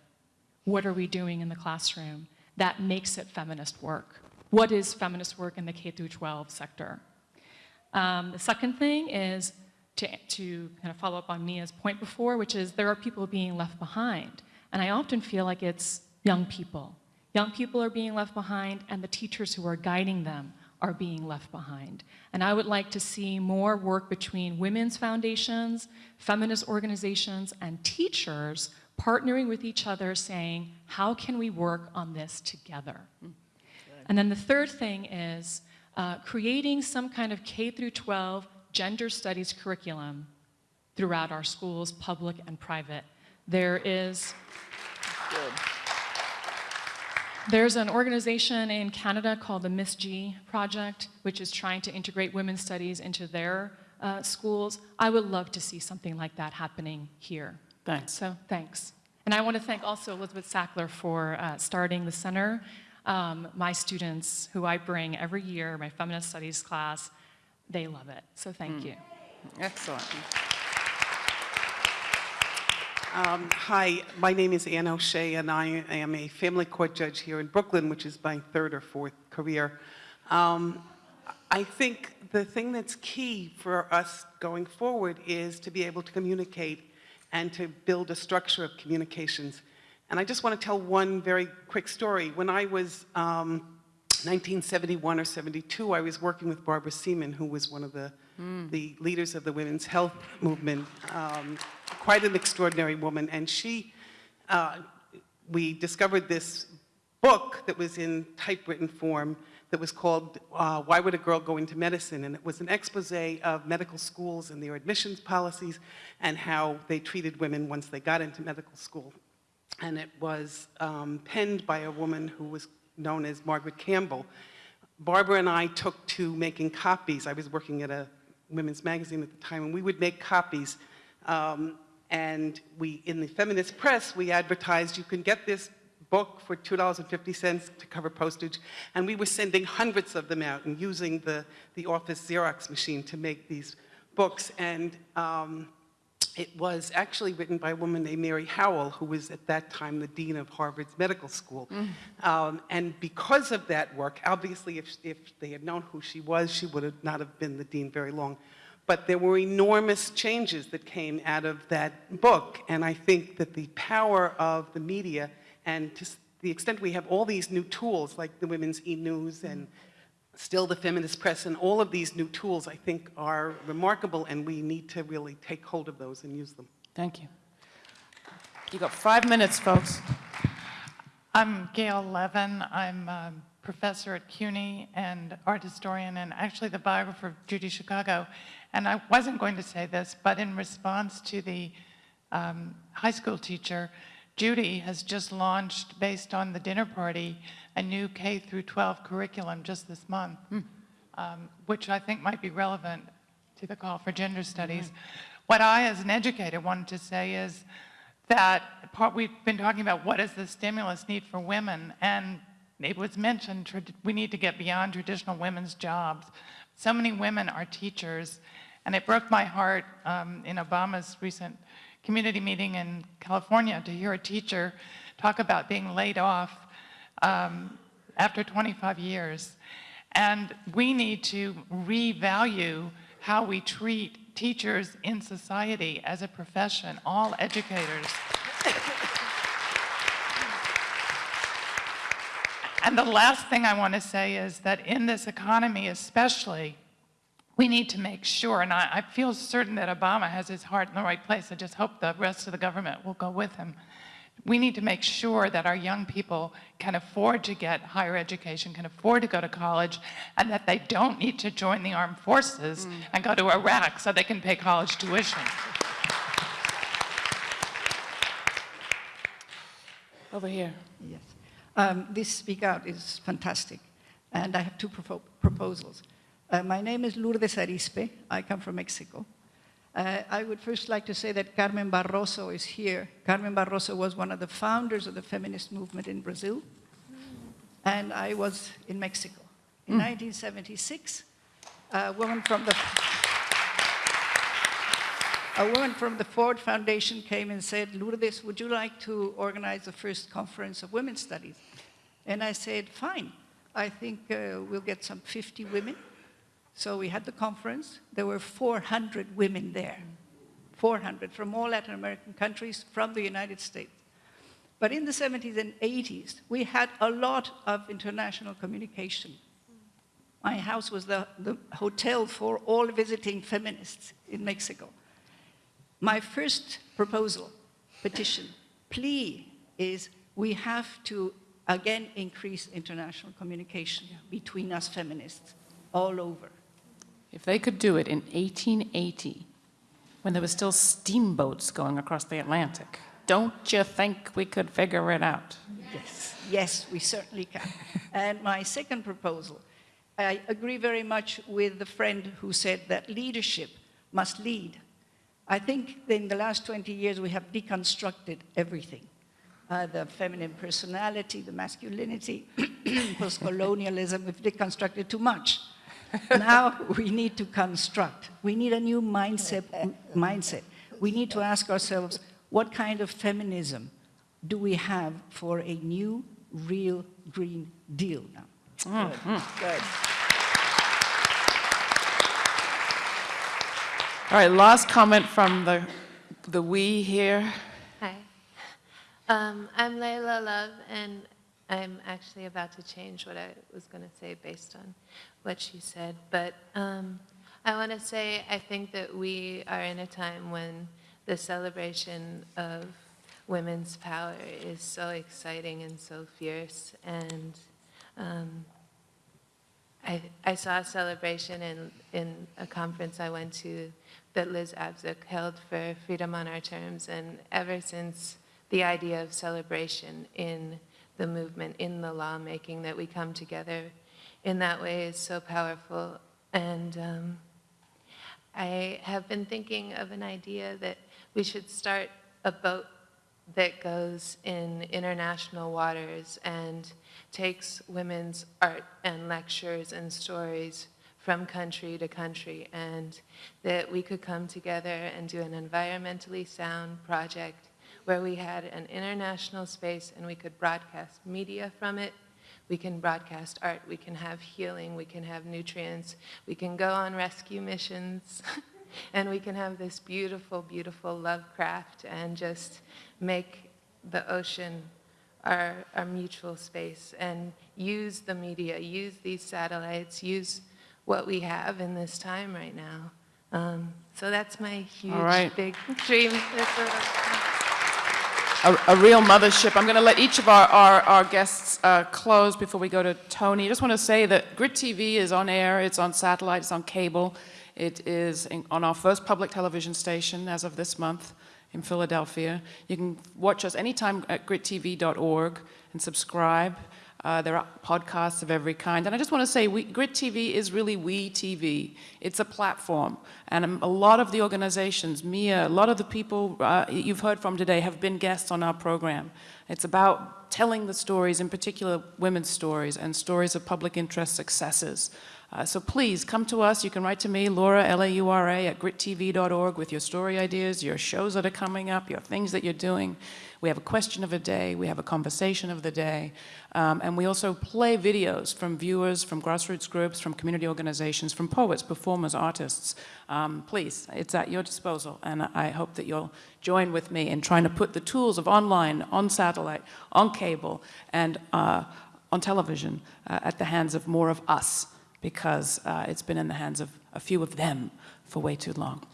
What are we doing in the classroom that makes it feminist work? What is feminist work in the K through 12 sector? Um, the second thing is to, to kind of follow up on Mia's point before, which is there are people being left behind. And I often feel like it's young people. Young people are being left behind, and the teachers who are guiding them are being left behind. And I would like to see more work between women's foundations, feminist organizations, and teachers partnering with each other saying, how can we work on this together? And then the third thing is uh, creating some kind of K through 12 gender studies curriculum throughout our schools, public and private. There is... Good. There's an organization in Canada called the Miss G Project, which is trying to integrate women's studies into their uh, schools. I would love to see something like that happening here. Thanks. So thanks. And I want to thank also Elizabeth Sackler for uh, starting the center. Um, my students, who I bring every year, my feminist studies class, they love it. So thank Mm. you. Excellent. Um, hi, my name is Ann O'Shea, and I am a family court judge here in Brooklyn, which is my third or fourth career. Um, I think the thing that's key for us going forward is to be able to communicate and to build a structure of communications. And I just want to tell one very quick story. When I was um, 1971 or 72, I was working with Barbara Seaman, who was one of the, the leaders of the women's health movement. Um, quite an extraordinary woman. And she, uh, we discovered this book that was in typewritten form that was called uh, Why Would a Girl Go Into Medicine? And it was an expose of medical schools and their admissions policies and how they treated women once they got into medical school. And it was um, penned by a woman who was known as Margaret Campbell. Barbara and I took to making copies. I was working at a women's magazine at the time, and we would make copies. Um, and we, in the feminist press, we advertised you can get this book for $2.50 to cover postage. And we were sending hundreds of them out and using the, the office Xerox machine to make these books. And um, it was actually written by a woman named Mary Howell, who was at that time the dean of Harvard's medical school. Um, and because of that work, obviously if, if they had known who she was, she would have not have been the dean very long. But there were enormous changes that came out of that book. And I think that the power of the media and to the extent we have all these new tools like the Women's E-News and still the feminist press and all of these new tools I think are remarkable and we need to really take hold of those and use them. Thank you. You've got five minutes, folks. I'm Gail Levin. I'm a professor at CUNY and art historian and actually the biographer of Judy Chicago. And I wasn't going to say this, but in response to the um, high school teacher, Judy has just launched, based on the dinner party, a new K through 12 curriculum just this month, um, which I think might be relevant to the call for gender studies. What I, as an educator, wanted to say is that part, we've been talking about what is the stimulus need for women, and it was mentioned we need to get beyond traditional women's jobs. So many women are teachers, and it broke my heart um, in Obama's recent community meeting in California to hear a teacher talk about being laid off um, after 25 years. And we need to revalue how we treat teachers in society as a profession, all educators. And the last thing I want to say is that in this economy especially, we need to make sure, and I, I, feel certain that Obama has his heart in the right place. I just hope the rest of the government will go with him We need to make sure that our young people can afford to get higher education, can afford to go to college, and that they don't need to join the armed forces and go to Iraq so they can pay college tuition. Over here. Yes. Um, this Speak Out is fantastic, and I have two propo- proposals. Uh, my name is Lourdes Arizpe. I come from Mexico. Uh, I would first like to say that Carmen Barroso is here. Carmen Barroso was one of the founders of the feminist movement in Brazil, and I was in Mexico. In 1976, a woman from the a woman from the Ford Foundation came and said, Lourdes, would you like to organize the first conference of women's studies? And I said, fine. I think uh, we'll get some 50 women. So we had the conference. There were 400 women there, 400 from all Latin American countries, from the United States. But in the 70s and 80s, we had a lot of international communication. My house was the, the hotel for all visiting feminists in Mexico. My first proposal, petition, plea is we have to again increase international communication between us feminists all over. If they could do it in 1880, when there were still steamboats going across the Atlantic, don't you think we could figure it out? Yes, yes, we certainly can. and my second proposal, I agree very much with the friend who said that leadership must lead. I think in the last 20 years we have deconstructed everything. Uh, the feminine personality, the masculinity, post-colonialism, we've deconstructed too much. Now we need to construct. We need a new mindset. mindset. We need to ask ourselves, what kind of feminism do we have for a new, real Green Deal now? Mhm. Good. All right, last comment from the, the we here. Hi. Um, I'm Layla Love, and I'm actually about to change what I was going to say based on what she said. But um, I want to say I think that we are in a time when the celebration of women's power is so exciting and so fierce. And um, I, I saw a celebration in, in a conference I went to that Liz Abzug held for Freedom on Our Terms. And ever since the idea of celebration in the movement, in the lawmaking, that we come together in that way is so powerful. And um, I have been thinking of an idea that we should start a boat that goes in international waters and takes women's art and lectures and stories from country to country, and that we could come together and do an environmentally sound project where we had an international space and we could broadcast media from it. We can broadcast art, we can have healing, we can have nutrients, we can go on rescue missions, and we can have this beautiful, beautiful love craft and just make the ocean our, our mutual space and use the media, use these satellites, use what we have in this time right now. Um, so that's my huge, right. big dream. A, a real mothership. I'm going to let each of our, our, our guests uh, close before we go to Toni. I just want to say that Grit TV is on air, it's on satellite, it's on cable. It is in, on our first public television station as of this month in Philadelphia. You can watch us anytime at grittv.org and subscribe. Uh, there are podcasts of every kind. And I just want to say, we, Grit TV is really We TV. It's a platform. And um, a lot of the organizations, Mia, a lot of the people uh, you've heard from today have been guests on our program. It's about telling the stories, in particular women's stories, and stories of public interest successes. Uh, so please come to us. You can write to me, Laura, L-A-U-R-A, at grittv.org with your story ideas, your shows that are coming up, your things that you're doing. We have a question of the day. We have a conversation of the day. Um, and we also play videos from viewers, from grassroots groups, from community organizations, from poets, performers, artists. Um, please, it's at your disposal. And I hope that you'll join with me in trying to put the tools of online, on satellite, on cable, and uh, on television uh, at the hands of more of us because uh, it's been in the hands of a few of them for way too long.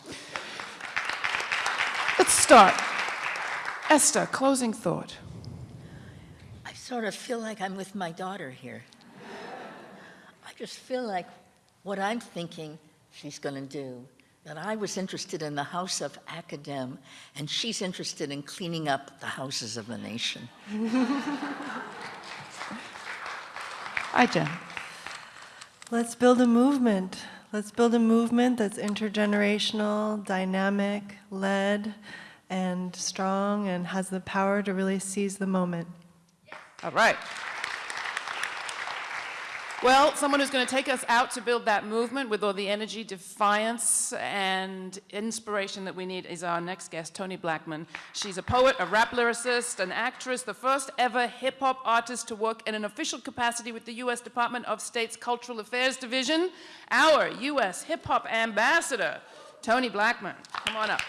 Let's start. Esther, closing thought. I sort of feel like I'm with my daughter here. I just feel like what I'm thinking she's going to do, that I was interested in the house of Academe, and she's interested in cleaning up the houses of the nation. Ai-jen. Let's build a movement. Let's build a movement that's intergenerational, dynamic, led, and strong, and has the power to really seize the moment. All right. Well, someone who's going to take us out to build that movement with all the energy, defiance, and inspiration that we need is our next guest, Toni Blackman. She's a poet, a rap lyricist, an actress, the first ever hip hop artist to work in an official capacity with the U.S. Department of State's Cultural Affairs Division. Our U.S. hip hop ambassador, Toni Blackman. Come on up.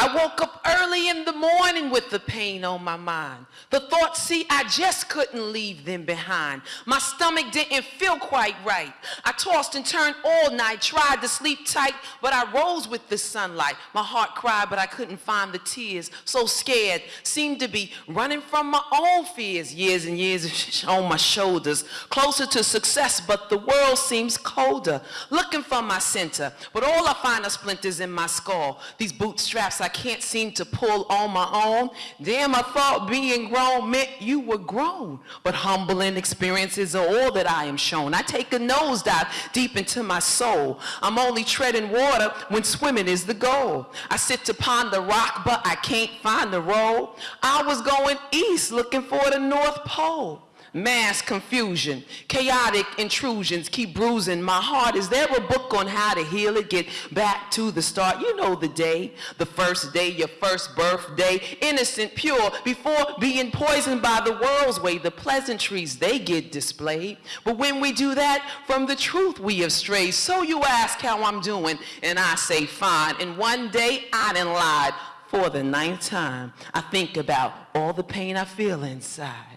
I woke up early in the morning with the pain on my mind. The thoughts, see, I just couldn't leave them behind. My stomach didn't feel quite right. I tossed and turned all night, tried to sleep tight, but I rose with the sunlight. My heart cried, but I couldn't find the tears. So scared, seemed to be running from my own fears. Years and years on my shoulders, closer to success, but the world seems colder. Looking for my center, but all I find are splinters in my skull. These bootstraps I can't seem to pull on my own. Damn, I thought being grown meant you were grown. But humbling experiences are all that I am shown. I take a nosedive deep into my soul. I'm only treading water when swimming is the goal. I sit upon the rock, but I can't find the road. I was going east looking for the North Pole. Mass confusion, chaotic intrusions keep bruising my heart. Is there a book on how to heal it? Get back to the start. You know the day, the first day, your first birthday, innocent, pure, before being poisoned by the world's way. The pleasantries, they get displayed. But when we do that, from the truth we have strayed. So you ask how I'm doing, and I say fine. And one day I done lied for the ninth time. I think about all the pain I feel inside.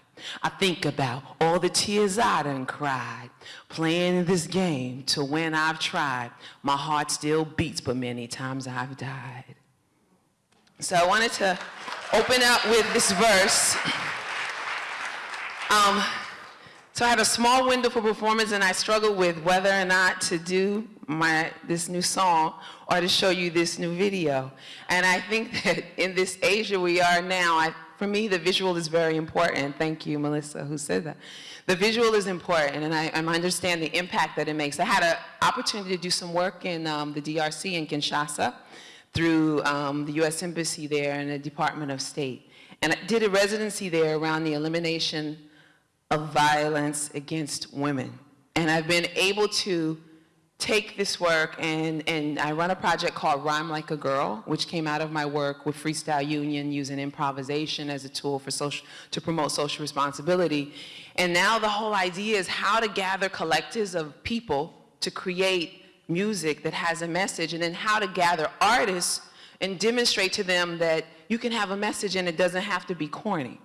I think about all the tears I done cried, playing this game to when I've tried. My heart still beats, but many times I've died. So I wanted to open up with this verse. Um, so I had a small window for performance and I struggled with whether or not to do my, this new song or to show you this new video. And I think that in this Asia we are now, I, for me, the visual is very important. Thank you, Melissa, who said that. The visual is important, and I, I understand the impact that it makes. I had an opportunity to do some work in um, the DRC in Kinshasa through um, the U.S. Embassy there and the Department of State. And I did a residency there around the elimination of violence against women. And I've been able to take this work and, and I run a project called Rhyme Like a Girl, which came out of my work with Freestyle Union using improvisation as a tool for social, to promote social responsibility. And now the whole idea is how to gather collectives of people to create music that has a message and then how to gather artists and demonstrate to them that you can have a message and it doesn't have to be corny.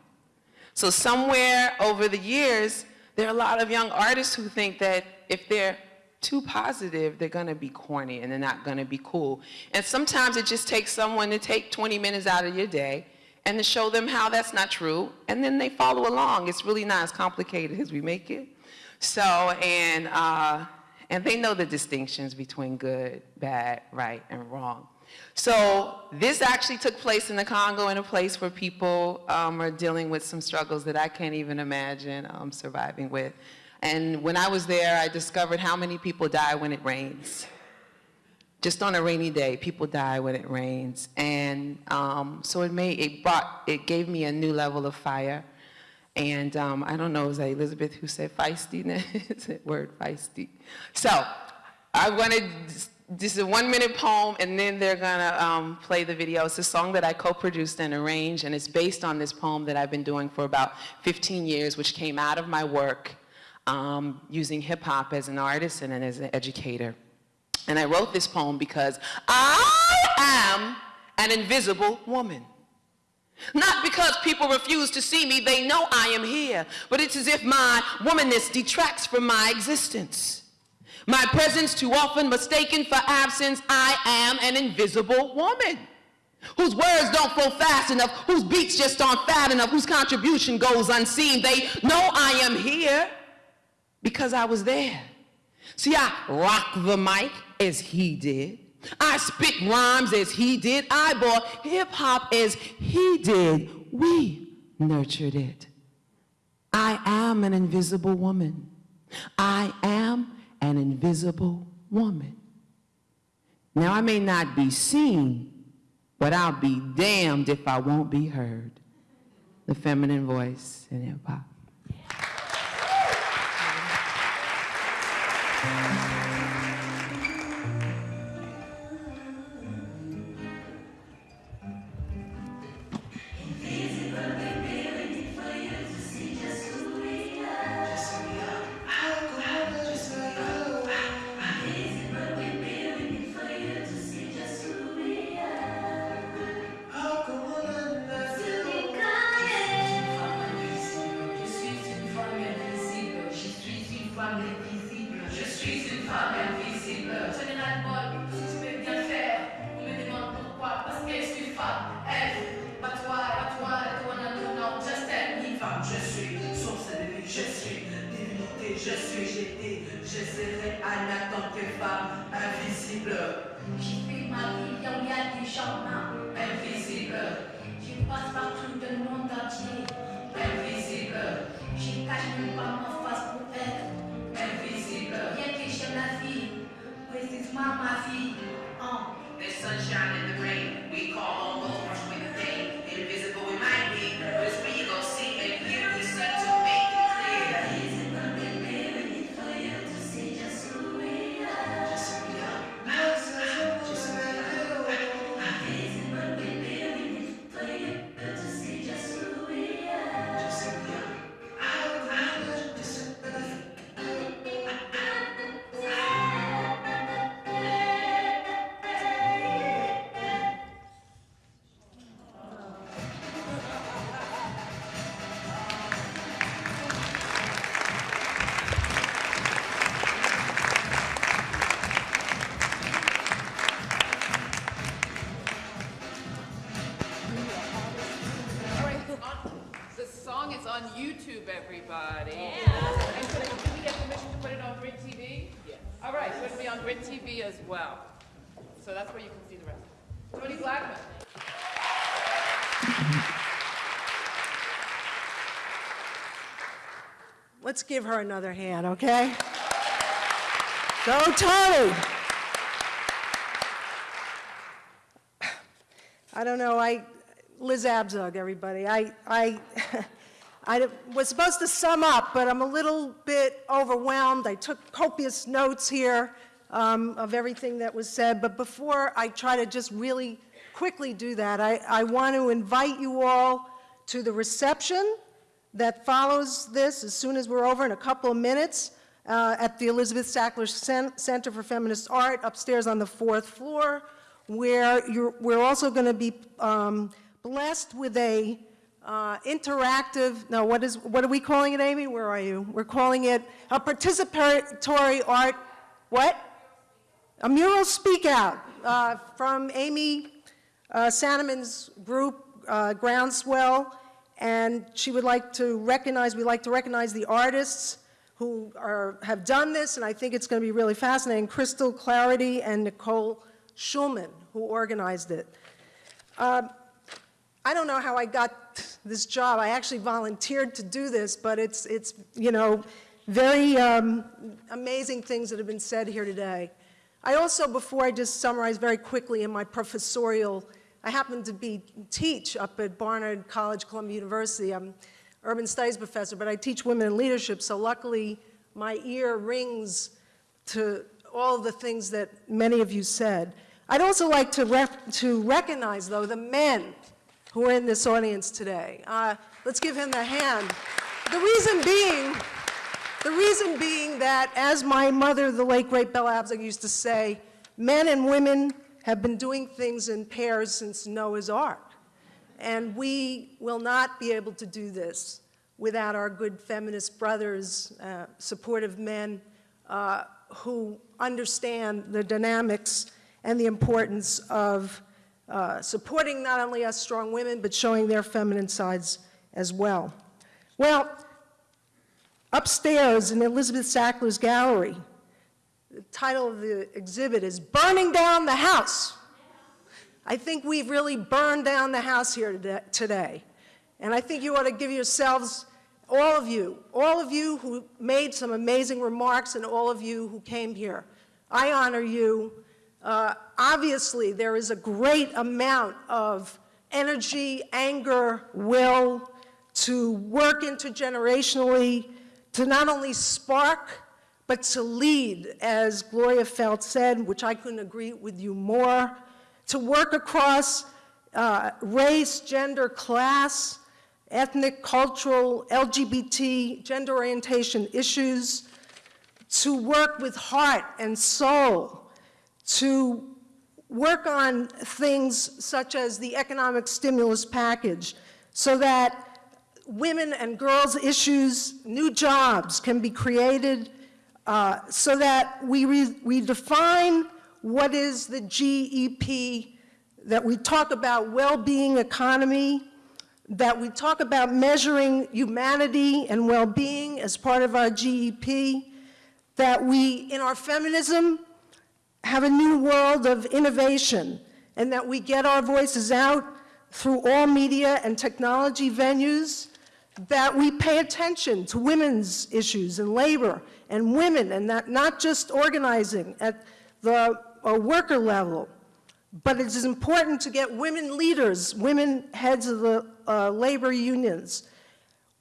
So somewhere over the years, there are a lot of young artists who think that if they're too positive, they're gonna be corny and they're not gonna be cool. And sometimes it just takes someone to take 20 minutes out of your day and to show them how that's not true, and then they follow along. It's really not as complicated as we make it. So, and, uh, and they know the distinctions between good, bad, right, and wrong. So this actually took place in the Congo in a place where people um, are dealing with some struggles that I can't even imagine um, surviving with. And when I was there, I discovered how many people die when it rains. Just on a rainy day, people die when it rains. And um, so it made, it brought, it gave me a new level of fire. And um, I don't know, was that Elizabeth who said feistiness? word feisty. So I wanted this is a one minute poem and then they're gonna um, play the video. It's a song that I co-produced and arranged and it's based on this poem that I've been doing for about 15 years which came out of my work um, using hip hop as an artist and as an educator. And I wrote this poem because I am an invisible woman. Not because people refuse to see me, they know I am here, but it's as if my womanness detracts from my existence. My presence too often mistaken for absence, I am an invisible woman whose words don't flow fast enough, whose beats just aren't fat enough, whose contribution goes unseen. They know I am here because I was there. See, I rock the mic as he did. I spit rhymes as he did. I bought hip hop as he did. We nurtured it. I am an invisible woman. I am an invisible woman. Now, I may not be seen, but I'll be damned if I won't be heard. The feminine voice in hip hop. je suis jetée, je serai Anna tant que femme invisible. Je suis Marie, Yamia du charmant, invisible. Je passe partout dans le monde entier, invisible. Je cache même pas ma face pour être invisible. Bien que j'aime la vie, précisément ma vie. Oh. There's sunshine in the rain, we call on Lord with the day. Invisible we might be, but Let's give her another hand, okay? Go, Toni! I don't know, I, Liz Abzug, everybody. I, I, I was supposed to sum up, but I'm a little bit overwhelmed. I took copious notes here um, of everything that was said, but before I try to just really quickly do that, I, I want to invite you all to the reception that follows this as soon as we're over in a couple of minutes uh, at the Elizabeth Sackler Cen- Center for Feminist Art upstairs on the fourth floor, where we're also going to be um, blessed with a uh, interactive, no, what is, what are we calling it, Amy? Where are you? We're calling it a participatory art, what? A mural speak out uh, from Amy uh, Sananman's group, uh, Groundswell, and she would like to recognize, we'd like to recognize the artists who are, have done this, and I think it's going to be really fascinating, Crystal Clarity and Nicole Schulman, who organized it. Um, I don't know how I got this job. I actually volunteered to do this, but it's, it's you know, very um, amazing things that have been said here today. I also, before I just summarize very quickly in my professorial, I happen to be teach up at Barnard College, Columbia University. I'm urban studies professor, but I teach women in leadership, so luckily my ear rings to all the things that many of you said. I'd also like to, to recognize, though, the men who are in this audience today. Uh, let's give him a hand. The reason being, the reason being that, as my mother, the late great Bella Abzug, used to say, men and women have been doing things in pairs since Noah's Ark. And we will not be able to do this without our good feminist brothers, uh, supportive men uh, who understand the dynamics and the importance of uh, supporting not only us strong women, but showing their feminine sides as well. Well, upstairs in Elizabeth Sackler's gallery, the title of the exhibit is Burning Down the House. I think we've really burned down the house here today-. And I think you ought to give yourselves, all of you, all of you who made some amazing remarks and all of you who came here, I honor you. Uh, obviously, there is a great amount of energy, anger, will to work intergenerationally, to not only spark, but to lead, as Gloria Feldt said, which I couldn't agree with you more, to work across uh, race, gender, class, ethnic, cultural, LGBT, gender orientation issues, to work with heart and soul, to work on things such as the economic stimulus package so that women and girls issues, new jobs can be created uh, so that we, we define what is the GEP, that we talk about well-being economy, that we talk about measuring humanity and well-being as part of our GEP, that we, in our feminism, have a new world of innovation, and that we get our voices out through all media and technology venues, that we pay attention to women's issues and labor and women, and that not just organizing at the uh, worker level, but it is important to get women leaders, women heads of the uh, labor unions.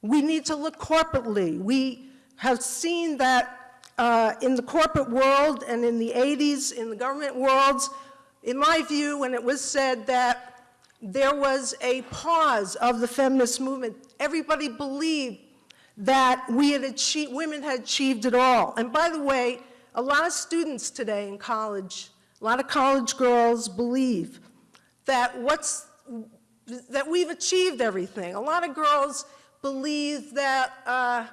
We need to look corporately. We have seen that uh, in the corporate world and in the 80s, in the government worlds, in my view, when it was said that there was a pause of the feminist movement, everybody believed that we had achieved, women had achieved it all. And by the way, a lot of students today in college, a lot of college girls believe that what's, that we've achieved everything. A lot of girls believe that, uh,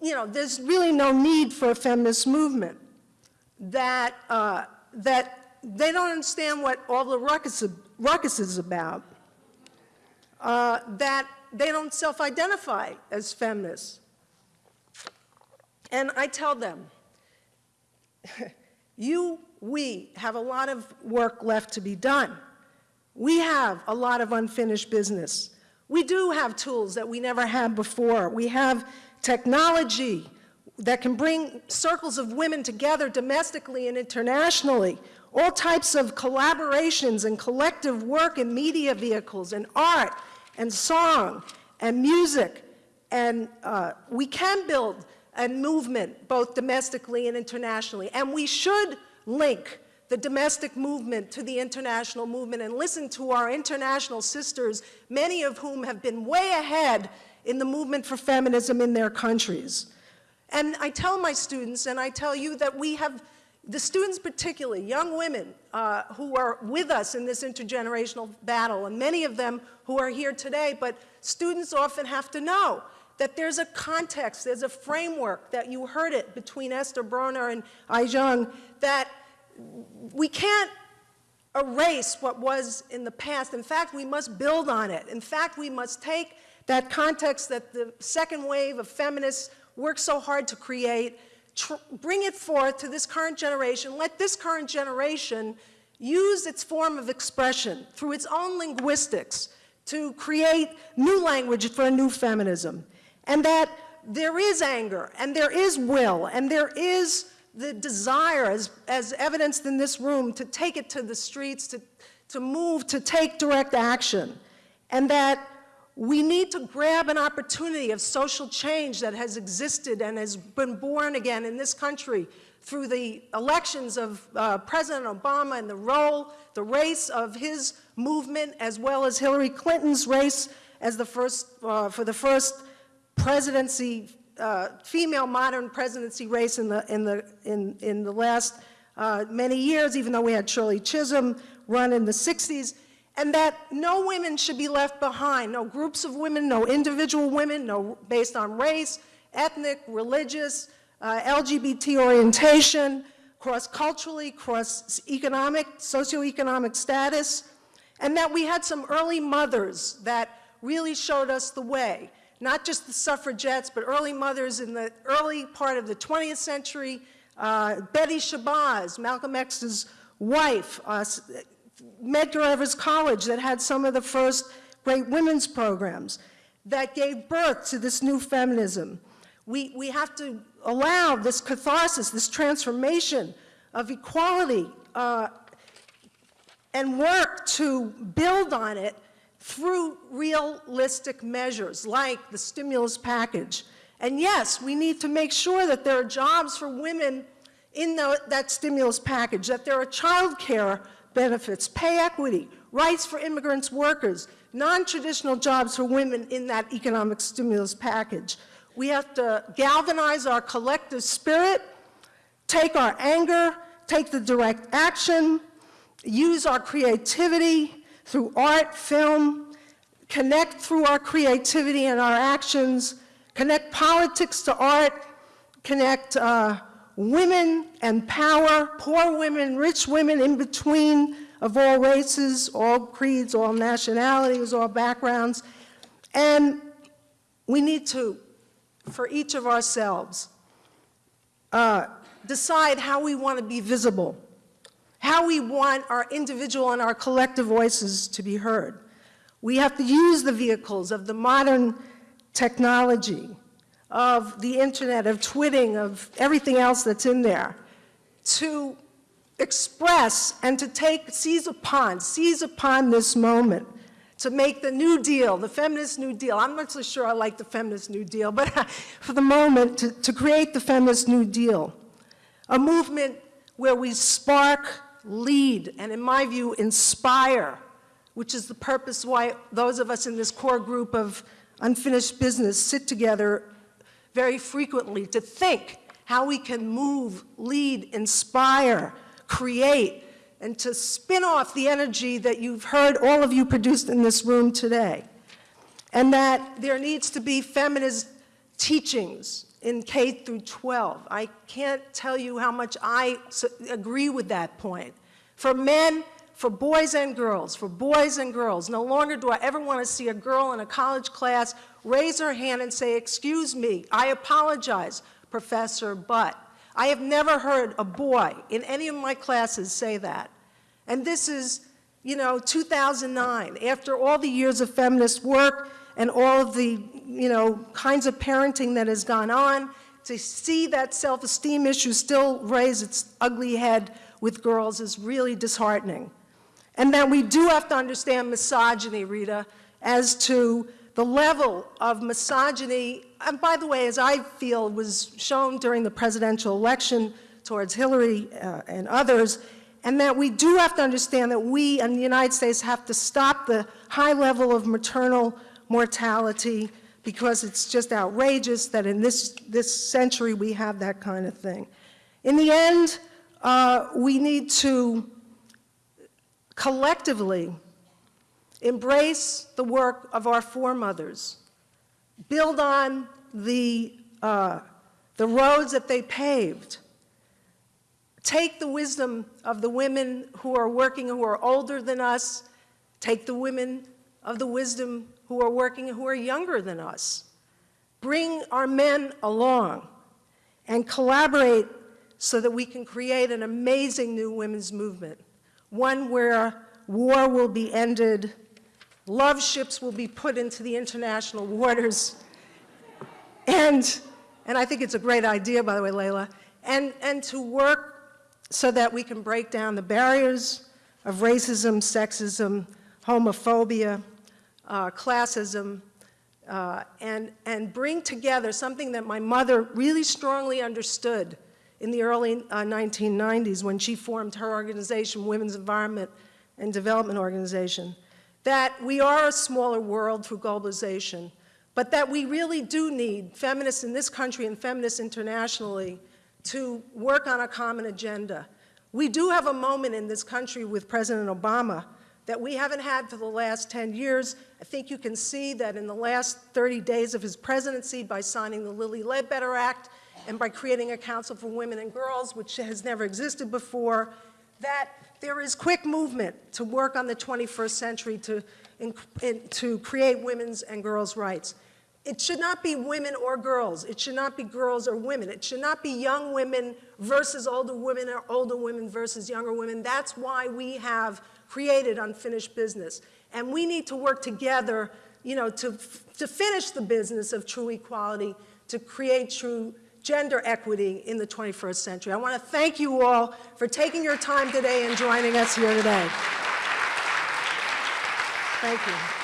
you know, there's really no need for a feminist movement. That, uh, that they don't understand what all the ruckus, ruckus is about. Uh, that they don't self-identify as feminists. And I tell them, you, we have a lot of work left to be done. We have a lot of unfinished business. We do have tools that we never had before. We have technology that can bring circles of women together domestically and internationally, all types of collaborations and collective work in media vehicles and art and song and music. And uh, we can build a movement both domestically and internationally. And we should link the domestic movement to the international movement and listen to our international sisters, many of whom have been way ahead in the movement for feminism in their countries. And I tell my students, and I tell you that we have, the students particularly, young women uh, who are with us in this intergenerational battle, and many of them who are here today, but students often have to know that there's a context, there's a framework, that you heard it between Esther Broner and Ai-jen, that we can't erase what was in the past. In fact, we must build on it. In fact, we must take that context that the second wave of feminists worked so hard to create, bring it forth to this current generation, let this current generation use its form of expression through its own linguistics to create new language for a new feminism. And that there is anger, and there is will, and there is the desire, as, as evidenced in this room, to take it to the streets, to, to move, to take direct action. And that we need to grab an opportunity of social change that has existed and has been born again in this country through the elections of uh, President Obama and the role, the race of his movement, as well as Hillary Clinton's race as the first, uh, for the first presidency uh, female modern presidency race in the, in the, in, in the last uh, many years, even though we had Shirley Chisholm run in the 60s. And that no women should be left behind, no groups of women, no individual women, no based on race, ethnic, religious, uh, LGBT orientation, cross-culturally, cross-economic, socioeconomic status, and that we had some early mothers that really showed us the way, not just the suffragettes, but early mothers in the early part of the 20th century, uh, Betty Shabazz, Malcolm X's wife, uh, Medgar Evers College that had some of the first great women's programs that gave birth to this new feminism. We, we have to allow this catharsis, this transformation of equality uh, and work to build on it through realistic measures like the stimulus package. And yes, we need to make sure that there are jobs for women in the, that stimulus package, that there are child care benefits, pay equity, rights for immigrants workers, non-traditional jobs for women in that economic stimulus package. We have to galvanize our collective spirit, take our anger, take the direct action, use our creativity through art, film, connect through our creativity and our actions, connect politics to art, connect uh, women and power, poor women, rich women in between of all races, all creeds, all nationalities, all backgrounds. And we need to, for each of ourselves, uh, decide how we want to be visible, how we want our individual and our collective voices to be heard. We have to use the vehicles of the modern technology, of the internet, of twitting, of everything else that's in there, to express and to take, seize upon, seize upon this moment to make the New Deal, the feminist New Deal. I'm not so sure I like the feminist New Deal, but for the moment, to, to create the feminist New Deal. A movement where we spark, lead, and in my view, inspire, which is the purpose why those of us in this core group of unfinished business sit together very frequently to think how we can move, lead, inspire, create, and to spin off the energy that you've heard all of you produced in this room today. And that there needs to be feminist teachings in K through 12. I can't tell you how much I agree with that point. For men, for boys and girls, for boys and girls. No longer do I ever want to see a girl in a college class raise her hand and say, excuse me, I apologize, professor, but. I have never heard a boy in any of my classes say that. And this is, you know, 2009, after all the years of feminist work and all of the, you know, kinds of parenting that has gone on, to see that self-esteem issue still raise its ugly head with girls is really disheartening. And that we do have to understand misogyny, Rita, as to the level of misogyny, and by the way, as I feel was shown during the presidential election towards Hillary uh, and others, and that we do have to understand that we in the United States have to stop the high level of maternal mortality because it's just outrageous that in this, this century we have that kind of thing. In the end, uh, we need to collectively embrace the work of our foremothers, build on the, uh, the roads that they paved, take the wisdom of the women who are working who are older than us, take the women of the wisdom who are working who are younger than us, bring our men along, and collaborate so that we can create an amazing new women's movement, one where war will be ended, love ships will be put into the international waters, and, and I think it's a great idea, by the way, Layla, and, and to work so that we can break down the barriers of racism, sexism, homophobia, uh, classism, uh, and, and bring together something that my mother really strongly understood in the early uh, 1990s when she formed her organization, Women's Environment and Development Organization, that we are a smaller world through globalization, but that we really do need feminists in this country and feminists internationally to work on a common agenda. We do have a moment in this country with President Obama that we haven't had for the last 10 years. I think you can see that in the last 30 days of his presidency by signing the Lilly Ledbetter Act and by creating a Council for Women and Girls, which has never existed before, that there is quick movement to work on the 21st century to, in, in, to create women's and girls' rights. It should not be women or girls. It should not be girls or women. It should not be young women versus older women or older women versus younger women. That's why we have created unfinished business. And we need to work together, you know, to, to finish the business of true equality, to create true gender equity in the 21st century. I want to thank you all for taking your time today and joining us here today. Thank you.